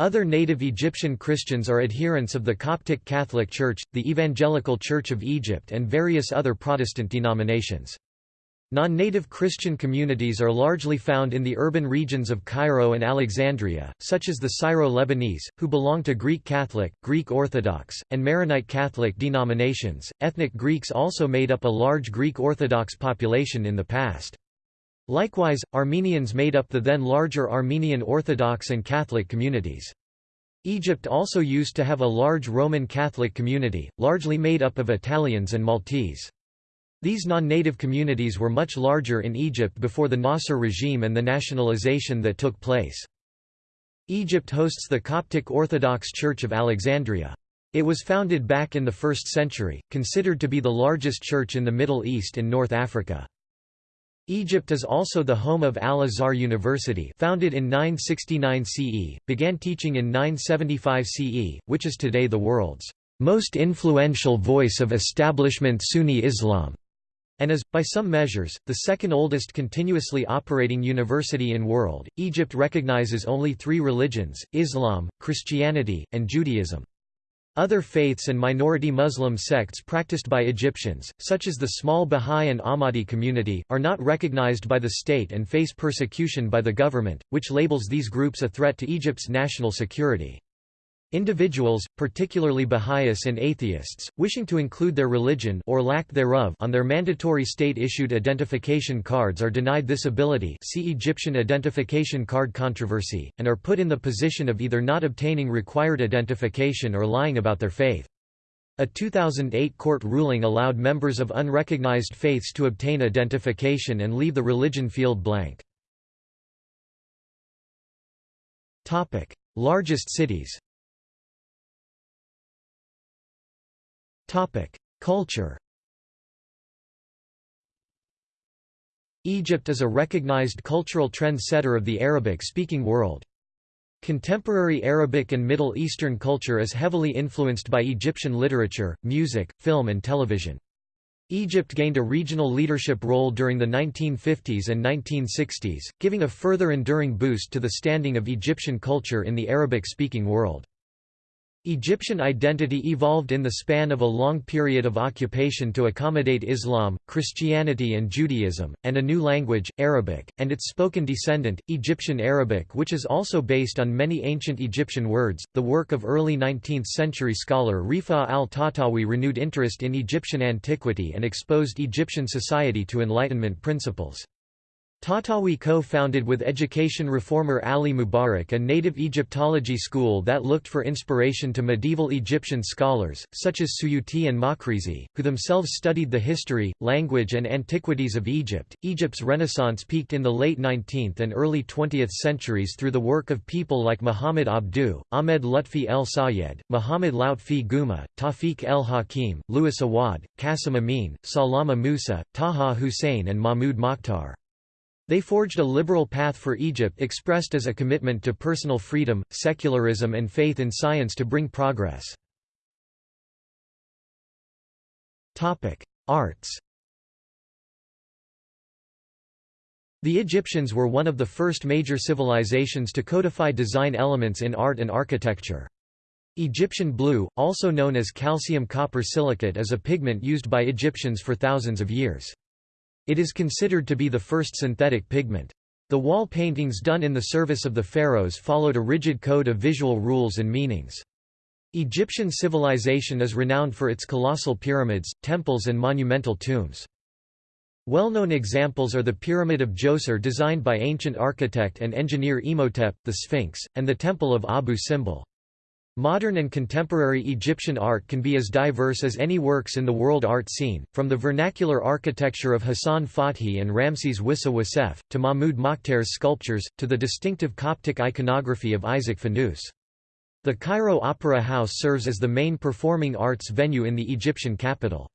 Other native Egyptian Christians are adherents of the Coptic Catholic Church, the Evangelical Church of Egypt and various other Protestant denominations. Non-native Christian communities are largely found in the urban regions of Cairo and Alexandria, such as the Syro-Lebanese, who belong to Greek Catholic, Greek Orthodox, and Maronite Catholic denominations. Ethnic Greeks also made up a large Greek Orthodox population in the past. Likewise, Armenians made up the then larger Armenian Orthodox and Catholic communities. Egypt also used to have a large Roman Catholic community, largely made up of Italians and Maltese. These non-native communities were much larger in Egypt before the Nasser regime and the nationalization that took place. Egypt hosts the Coptic Orthodox Church of Alexandria. It was founded back in the 1st century, considered to be the largest church in the Middle East and North Africa. Egypt is also the home of Al-Azhar University founded in 969 CE, began teaching in 975 CE, which is today the world's most influential voice of establishment Sunni Islam and is, by some measures, the second oldest continuously operating university in the world. Egypt recognizes only three religions, Islam, Christianity, and Judaism. Other faiths and minority Muslim sects practiced by Egyptians, such as the small Bahá'í and Ahmadi community, are not recognized by the state and face persecution by the government, which labels these groups a threat to Egypt's national security. Individuals, particularly Baha'is and atheists, wishing to include their religion or lack thereof on their mandatory state-issued identification cards are denied this ability see Egyptian identification card controversy, and are put in the position of either not obtaining required identification or lying about their faith. A 2008 court ruling allowed members of unrecognized faiths to obtain identification and leave the religion field blank. Largest cities Culture. Egypt is a recognized cultural trend-setter of the Arabic-speaking world. Contemporary Arabic and Middle Eastern culture is heavily influenced by Egyptian literature, music, film and television. Egypt gained a regional leadership role during the 1950s and 1960s, giving a further enduring boost to the standing of Egyptian culture in the Arabic-speaking world. Egyptian identity evolved in the span of a long period of occupation to accommodate Islam, Christianity and Judaism, and a new language, Arabic, and its spoken descendant, Egyptian Arabic which is also based on many ancient Egyptian words. The work of early 19th-century scholar Rifa al-Tahtawi renewed interest in Egyptian antiquity and exposed Egyptian society to Enlightenment principles. Tahtawi co-founded with education reformer Ali Mubarak a native Egyptology school that looked for inspiration to medieval Egyptian scholars, such as Suyuti and Makrizi, who themselves studied the history, language and antiquities of Egypt. Egypt's Renaissance peaked in the late 19th and early 20th centuries through the work of people like Muhammad Abduh, Ahmed Lutfi el Sayed, Muhammad Lautfi Guma, Tawfiq el Hakim, Louis Awad, Qasim Amin, Salama Musa, Taha Hussein and Mahmoud Mokhtar. They forged a liberal path for Egypt expressed as a commitment to personal freedom, secularism and faith in science to bring progress. Arts The Egyptians were one of the first major civilizations to codify design elements in art and architecture. Egyptian blue, also known as calcium copper silicate is a pigment used by Egyptians for thousands of years. It is considered to be the first synthetic pigment. The wall paintings done in the service of the pharaohs followed a rigid code of visual rules and meanings. Egyptian civilization is renowned for its colossal pyramids, temples and monumental tombs. Well-known examples are the Pyramid of Djoser designed by ancient architect and engineer Imhotep, the Sphinx, and the Temple of Abu Simbel. Modern and contemporary Egyptian art can be as diverse as any works in the world art scene, from the vernacular architecture of Hassan Fathi and Ramses Wissa Wassef, to Mahmoud Mokhtar's sculptures, to the distinctive Coptic iconography of Isaac Fanous. The Cairo Opera House serves as the main performing arts venue in the Egyptian capital.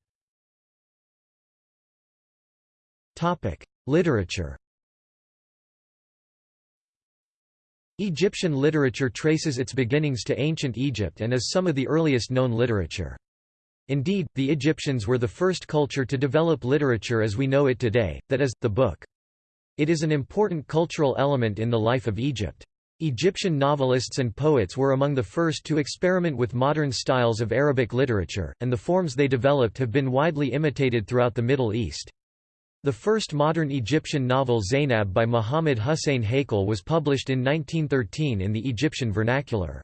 Literature Egyptian literature traces its beginnings to ancient Egypt and is some of the earliest known literature. Indeed, the Egyptians were the first culture to develop literature as we know it today, that is, the book. It is an important cultural element in the life of Egypt. Egyptian novelists and poets were among the first to experiment with modern styles of Arabic literature, and the forms they developed have been widely imitated throughout the Middle East. The first modern Egyptian novel Zainab by Muhammad Hussein Haykal was published in 1913 in the Egyptian vernacular.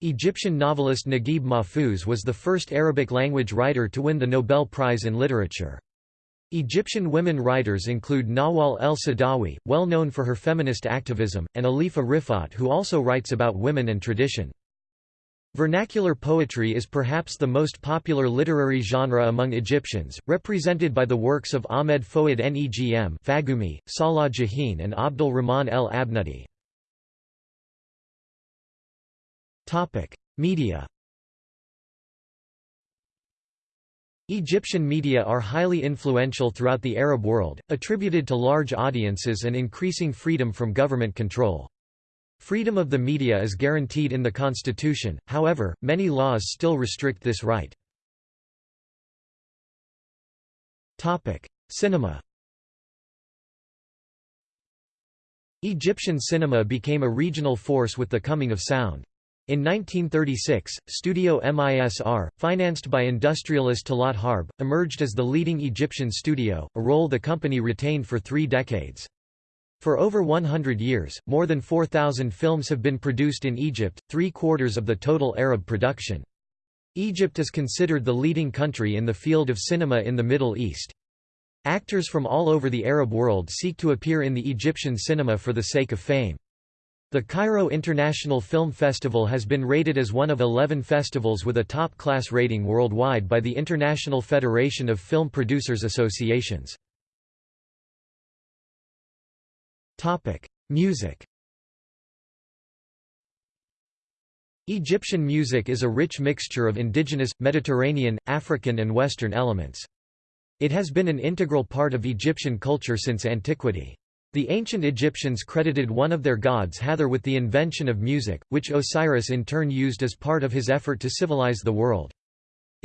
Egyptian novelist Naguib Mahfouz was the first Arabic-language writer to win the Nobel Prize in Literature. Egyptian women writers include Nawal el-Saadawi, well known for her feminist activism, and Alifa Rifat who also writes about women and tradition. Vernacular poetry is perhaps the most popular literary genre among Egyptians, represented by the works of Ahmed Fouad Negm Fagumi, Salah Jahin and Abdul Rahman el Abnudi. Media Egyptian media are highly influential throughout the Arab world, attributed to large audiences and increasing freedom from government control. Freedom of the media is guaranteed in the constitution, however, many laws still restrict this right. Cinema Egyptian cinema became a regional force with the coming of sound. In 1936, Studio MISR, financed by industrialist Talat Harb, emerged as the leading Egyptian studio, a role the company retained for three decades. For over 100 years, more than 4,000 films have been produced in Egypt, three-quarters of the total Arab production. Egypt is considered the leading country in the field of cinema in the Middle East. Actors from all over the Arab world seek to appear in the Egyptian cinema for the sake of fame. The Cairo International Film Festival has been rated as one of 11 festivals with a top-class rating worldwide by the International Federation of Film Producers Associations. Music Egyptian music is a rich mixture of indigenous, Mediterranean, African and Western elements. It has been an integral part of Egyptian culture since antiquity. The ancient Egyptians credited one of their gods Hathor with the invention of music, which Osiris in turn used as part of his effort to civilize the world.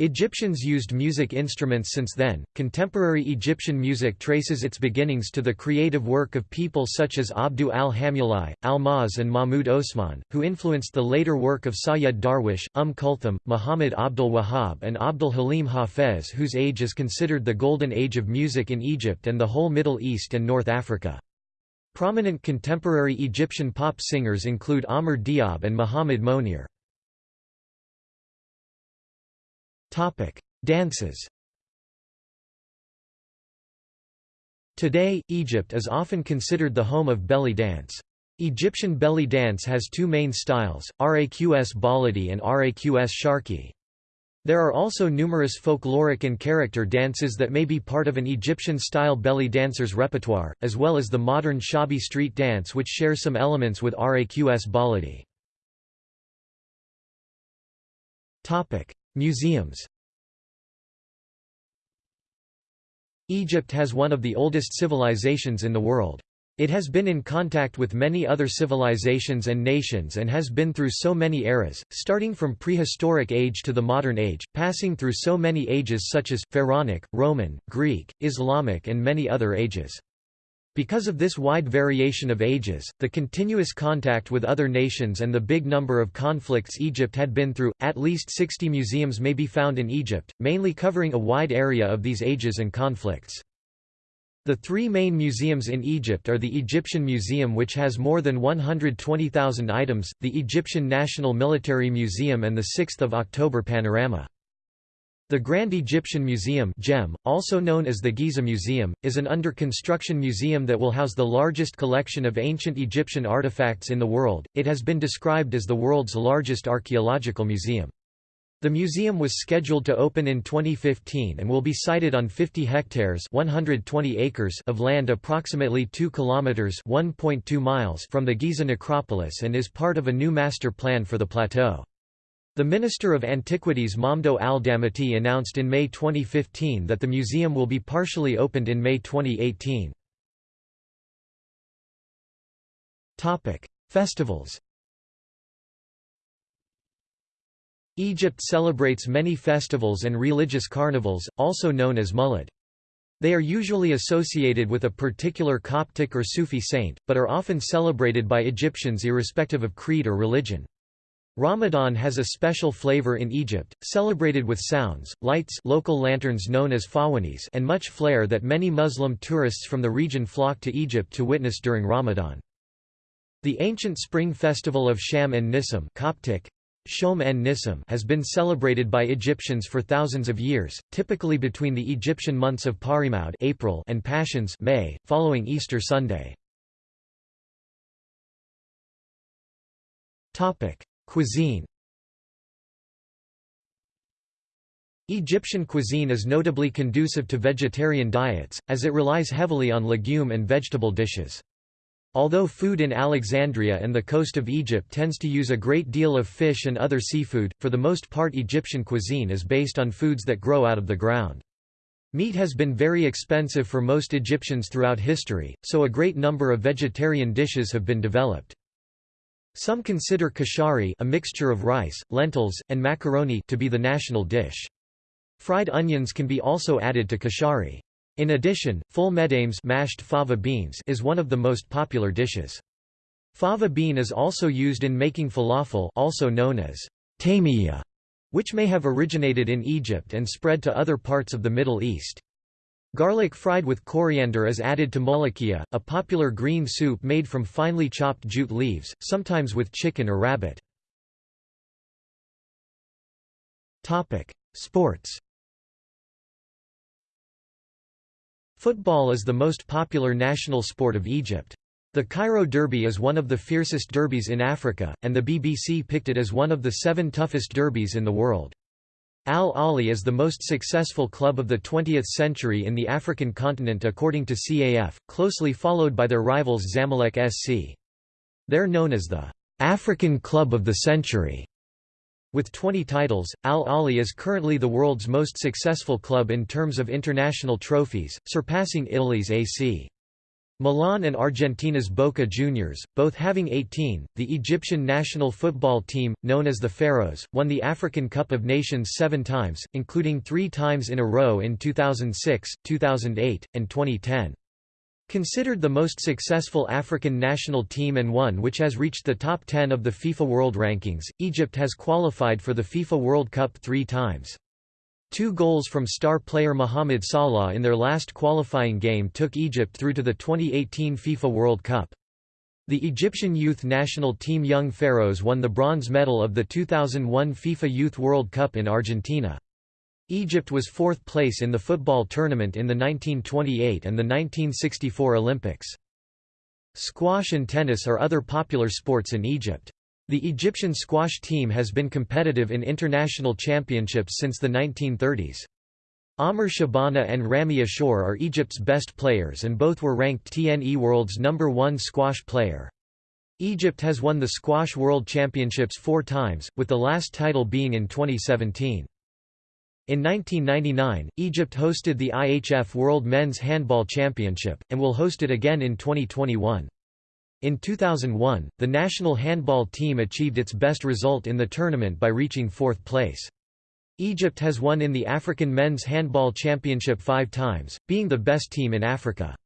Egyptians used music instruments since then. Contemporary Egyptian music traces its beginnings to the creative work of people such as Abdu al-Hamuli, al-Maz and Mahmud Osman, who influenced the later work of Sayyid Darwish, Umm Kulthum, Muhammad Abdul Wahhab and Abdul Halim Hafez whose age is considered the golden age of music in Egypt and the whole Middle East and North Africa. Prominent contemporary Egyptian pop singers include Amr Diab and Muhammad Monir. Topic: Dances. Today, Egypt is often considered the home of belly dance. Egyptian belly dance has two main styles, Raqs Baladi and Raqs Sharki. There are also numerous folkloric and character dances that may be part of an Egyptian-style belly dancer's repertoire, as well as the modern Shabi street dance which shares some elements with Raqs Baladi. Museums Egypt has one of the oldest civilizations in the world. It has been in contact with many other civilizations and nations and has been through so many eras, starting from prehistoric age to the modern age, passing through so many ages such as, Pharaonic, Roman, Greek, Islamic and many other ages. Because of this wide variation of ages, the continuous contact with other nations and the big number of conflicts Egypt had been through, at least 60 museums may be found in Egypt, mainly covering a wide area of these ages and conflicts. The three main museums in Egypt are the Egyptian Museum which has more than 120,000 items, the Egyptian National Military Museum and the 6th of October Panorama. The Grand Egyptian Museum GEM, also known as the Giza Museum, is an under-construction museum that will house the largest collection of ancient Egyptian artifacts in the world. It has been described as the world's largest archaeological museum. The museum was scheduled to open in 2015 and will be sited on 50 hectares 120 acres of land approximately 2 kilometers 1.2 miles from the Giza necropolis and is part of a new master plan for the plateau. The Minister of Antiquities Mamdouh al-Damati announced in May 2015 that the museum will be partially opened in May 2018. Festivals Egypt celebrates many festivals and religious carnivals, also known as Mulad. They are usually associated with a particular Coptic or Sufi saint, but are often celebrated by Egyptians irrespective of creed or religion. Ramadan has a special flavor in Egypt, celebrated with sounds, lights local lanterns known as fawanis and much flair that many Muslim tourists from the region flock to Egypt to witness during Ramadan. The ancient spring festival of Sham and Nissim Coptic, Shom en Nissim has been celebrated by Egyptians for thousands of years, typically between the Egyptian months of Parimoud April and Pashons May, following Easter Sunday. Cuisine Egyptian cuisine is notably conducive to vegetarian diets, as it relies heavily on legume and vegetable dishes. Although food in Alexandria and the coast of Egypt tends to use a great deal of fish and other seafood, for the most part Egyptian cuisine is based on foods that grow out of the ground. Meat has been very expensive for most Egyptians throughout history, so a great number of vegetarian dishes have been developed. Some consider kashari a mixture of rice, lentils, and macaroni to be the national dish. Fried onions can be also added to kashari. In addition, ful medames mashed fava beans is one of the most popular dishes. Fava bean is also used in making falafel also known as tamiya, which may have originated in Egypt and spread to other parts of the Middle East. Garlic fried with coriander is added to molokhia, a popular green soup made from finely chopped jute leaves, sometimes with chicken or rabbit. Sports Football is the most popular national sport of Egypt. The Cairo Derby is one of the fiercest derbies in Africa, and the BBC picked it as one of the seven toughest derbies in the world. Al Ahly is the most successful club of the 20th century in the African continent according to CAF, closely followed by their rivals Zamalek SC. They're known as the African Club of the Century. With 20 titles, Al Ahly is currently the world's most successful club in terms of international trophies, surpassing Italy's AC. Milan and Argentina's Boca Juniors, both having 18. The Egyptian national football team, known as the Pharaohs, won the African Cup of Nations seven times, including three times in a row in 2006, 2008, and 2010. Considered the most successful African national team and one which has reached the top 10 of the FIFA World Rankings, Egypt has qualified for the FIFA World Cup three times. Two goals from star player Mohamed Salah in their last qualifying game took Egypt through to the 2018 FIFA World Cup. The Egyptian youth national team Young Pharaohs won the bronze medal of the 2001 FIFA Youth World Cup in Argentina. Egypt was fourth place in the football tournament in the 1928 and the 1964 Olympics. Squash and tennis are other popular sports in Egypt. The Egyptian squash team has been competitive in international championships since the 1930s. Amr Shabana and Ramy Ashour are Egypt's best players and both were ranked TNE World's number one squash player. Egypt has won the Squash World Championships four times, with the last title being in 2017. In 1999, Egypt hosted the IHF World Men's Handball Championship, and will host it again in 2021. In 2001, the national handball team achieved its best result in the tournament by reaching fourth place. Egypt has won in the African Men's Handball Championship five times, being the best team in Africa.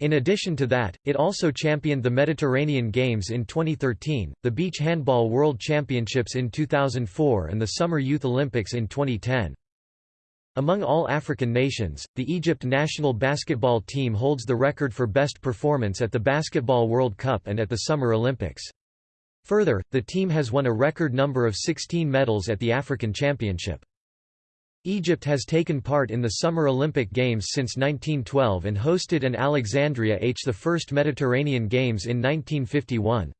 In addition to that, it also championed the Mediterranean Games in 2013, the Beach Handball World Championships in 2004 and the Summer Youth Olympics in 2010. Among all African nations, the Egypt national basketball team holds the record for best performance at the Basketball World Cup and at the Summer Olympics. Further, the team has won a record number of 16 medals at the African Championship. Egypt has taken part in the Summer Olympic Games since 1912 and hosted an Alexandria H the first Mediterranean Games in 1951.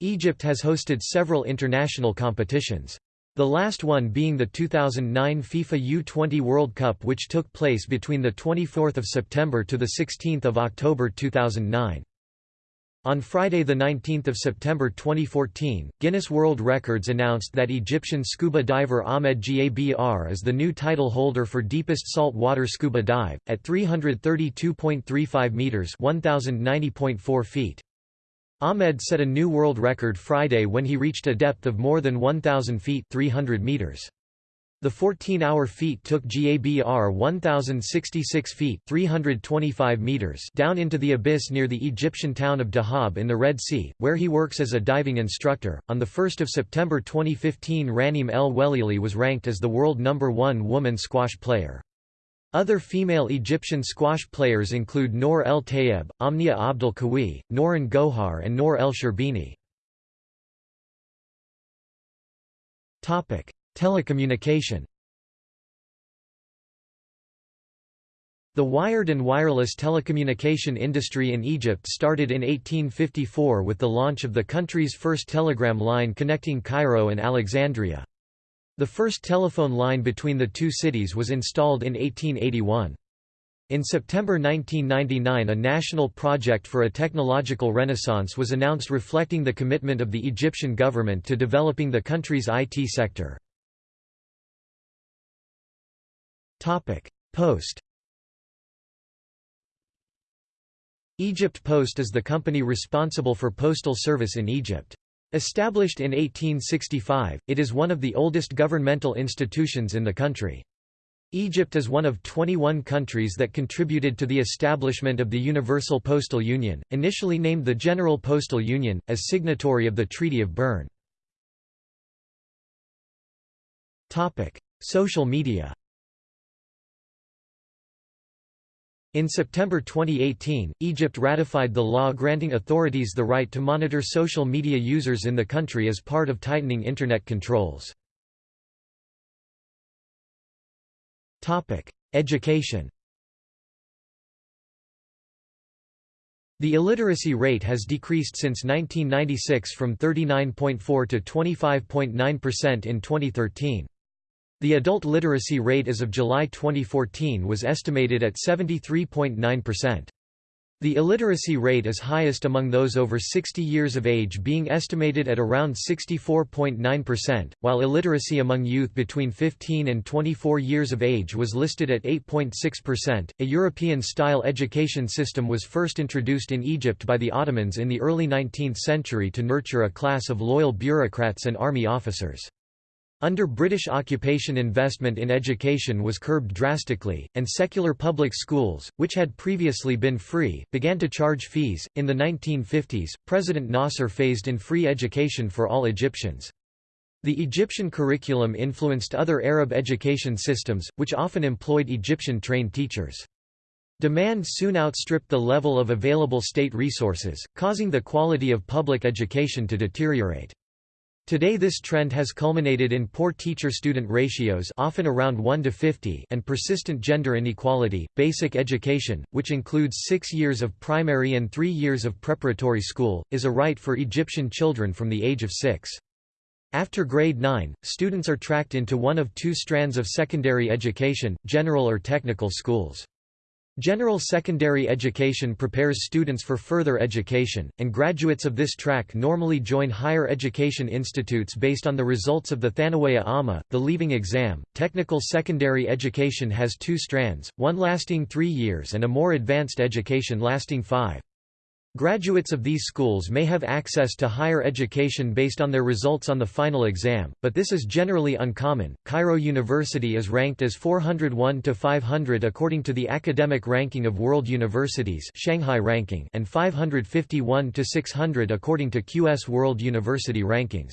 Egypt has hosted several international competitions. The last one being the 2009 FIFA U20 World Cup which took place between 24 September to 16 October 2009. On Friday 19 September 2014, Guinness World Records announced that Egyptian scuba diver Ahmed Gabr is the new title holder for deepest salt water scuba dive, at 332.35 metres 1,090.4 feet. Ahmed set a new world record Friday when he reached a depth of more than 1,000 feet 300 meters. The 14-hour feat took GABR 1,066 feet 325 meters down into the abyss near the Egyptian town of Dahab in the Red Sea, where he works as a diving instructor. On 1 September 2015 Raneem El Welili was ranked as the world number one woman squash player. Other female Egyptian squash players include Nour El Tayeb, Omnia Abdel Kawi, Nouran Gohar and Nour El Sherbini. Telecommunication The wired and wireless telecommunication industry in Egypt started in 1854 with the launch of the country's first telegram line connecting Cairo and Alexandria. The first telephone line between the two cities was installed in 1881. In September 1999 a national project for a technological renaissance was announced reflecting the commitment of the Egyptian government to developing the country's IT sector. Post Egypt Post is the company responsible for postal service in Egypt. Established in 1865, it is one of the oldest governmental institutions in the country. Egypt is one of 21 countries that contributed to the establishment of the Universal Postal Union, initially named the General Postal Union, as signatory of the Treaty of Bern. Social media In September 2018, Egypt ratified the law granting authorities the right to monitor social media users in the country as part of tightening Internet controls. Education The illiteracy rate has decreased since 1996 from 39.4 to 25.9% in 2013. The adult literacy rate as of July 2014 was estimated at 73.9%. The illiteracy rate is highest among those over 60 years of age being estimated at around 64.9%, while illiteracy among youth between 15 and 24 years of age was listed at 8.6%. A European-style education system was first introduced in Egypt by the Ottomans in the early 19th century to nurture a class of loyal bureaucrats and army officers. Under British occupation investment in education was curbed drastically, and secular public schools, which had previously been free, began to charge fees. In the 1950s, President Nasser phased in free education for all Egyptians. The Egyptian curriculum influenced other Arab education systems, which often employed Egyptian-trained teachers. Demand soon outstripped the level of available state resources, causing the quality of public education to deteriorate. Today this trend has culminated in poor teacher-student ratios often around 1 to 50 and persistent gender inequality. Basic education, which includes 6 years of primary and 3 years of preparatory school, is a right for Egyptian children from the age of 6. After grade 9, students are tracked into one of two strands of secondary education, general or technical schools. General secondary education prepares students for further education, and graduates of this track normally join higher education institutes based on the results of the Thanawaya Amma, the leaving exam. Technical secondary education has two strands, one lasting three years and a more advanced education lasting five. Graduates of these schools may have access to higher education based on their results on the final exam, but this is generally uncommon. Cairo University is ranked as 401 to 500 according to the Academic Ranking of World Universities (Shanghai Ranking) and 551 to 600 according to QS World University Rankings.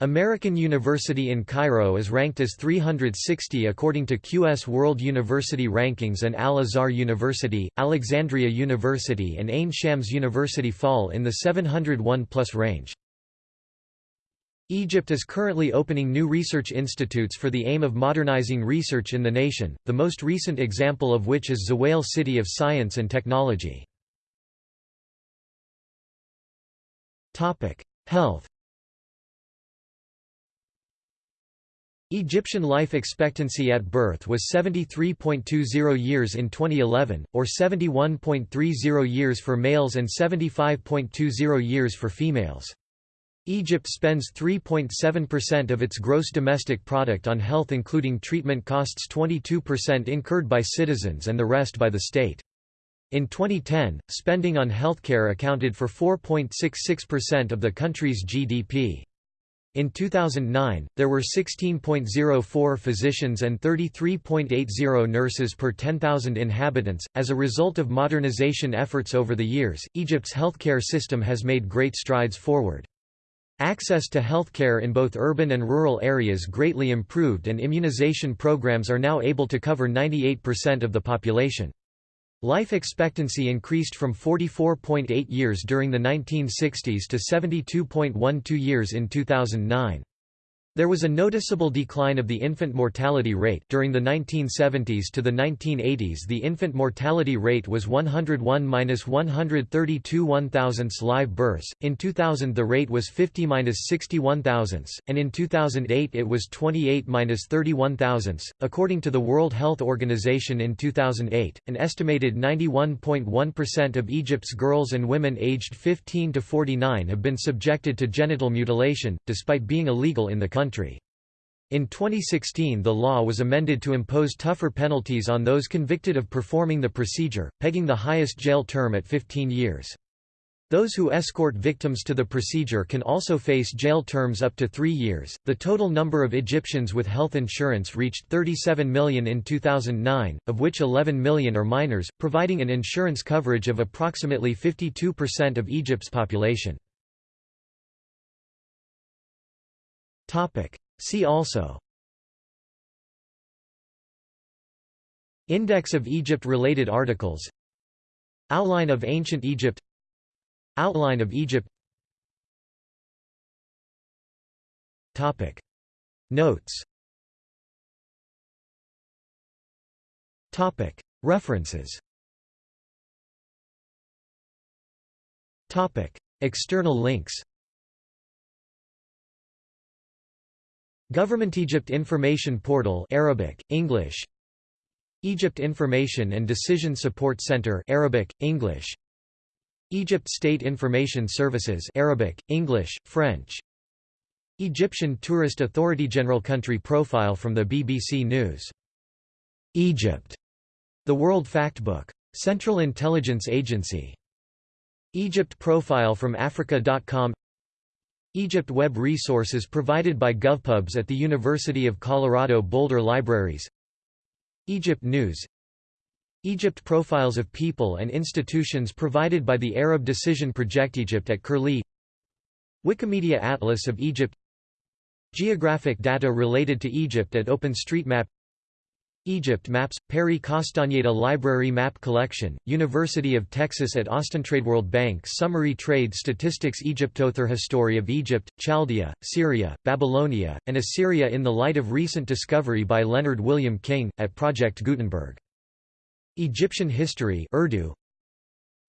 American University in Cairo is ranked as 360 according to QS World University Rankings and Al-Azhar University, Alexandria University and Ain Shams University fall in the 701-plus range. Egypt is currently opening new research institutes for the aim of modernizing research in the nation, the most recent example of which is Zewail City of Science and Technology. Health Egyptian life expectancy at birth was 73.20 years in 2011, or 71.30 years for males and 75.20 years for females. Egypt spends 3.7% of its gross domestic product on health including treatment costs 22% incurred by citizens and the rest by the state. In 2010, spending on healthcare accounted for 4.66% of the country's GDP. In 2009, there were 16.04 physicians and 33.80 nurses per 10,000 inhabitants. As a result of modernization efforts over the years, Egypt's healthcare system has made great strides forward. Access to healthcare in both urban and rural areas greatly improved and immunization programs are now able to cover 98% of the population. Life expectancy increased from 44.8 years during the 1960s to 72.12 years in 2009. There was a noticeable decline of the infant mortality rate. During the 1970s to the 1980s the infant mortality rate was 101-132 one thousandths live births, in 2000 the rate was 50-61 thousandths, and in 2008 it was 28-31 thousandths. According to the World Health Organization in 2008, an estimated 91.1% of Egypt's girls and women aged 15 to 49 have been subjected to genital mutilation, despite being illegal in the country country. In 2016 the law was amended to impose tougher penalties on those convicted of performing the procedure, pegging the highest jail term at 15 years. Those who escort victims to the procedure can also face jail terms up to three years. The total number of Egyptians with health insurance reached 37 million in 2009, of which 11 million are minors, providing an insurance coverage of approximately 52% of Egypt's population. See also. Index of Egypt-related articles. Outline of Ancient Egypt. Outline of Egypt. Topic. Notes. Topic. References. Topic. External links Government Egypt Information Portal Arabic, English. Egypt Information and Decision Support Center Arabic, English. Egypt State Information Services Arabic, English, French. Egyptian Tourist Authority General Country Profile from the BBC News. Egypt. The World Factbook. Central Intelligence Agency. Egypt Profile from Africa.com Egypt Web resources provided by GovPubs at the University of Colorado Boulder Libraries. Egypt News. Egypt Profiles of people and institutions provided by the Arab Decision Project Egypt at Curlie. Wikimedia Atlas of Egypt. Geographic data related to Egypt at OpenStreetMap Egypt Maps, Perry Castañeda Library Map Collection, University of Texas at Austin Trade World Bank Summary Trade Statistics Egyptother History of Egypt, Chaldea, Syria, Babylonia, and Assyria in the light of recent discovery by Leonard William King, at Project Gutenberg. Egyptian History Urdu,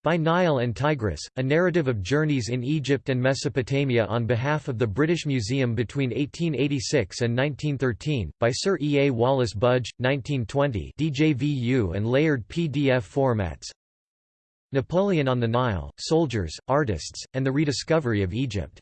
by Nile and Tigris, a narrative of journeys in Egypt and Mesopotamia on behalf of the British Museum between 1886 and 1913, by Sir E. A. Wallace Budge, 1920 DJVU and layered PDF formats Napoleon on the Nile, Soldiers, Artists, and the Rediscovery of Egypt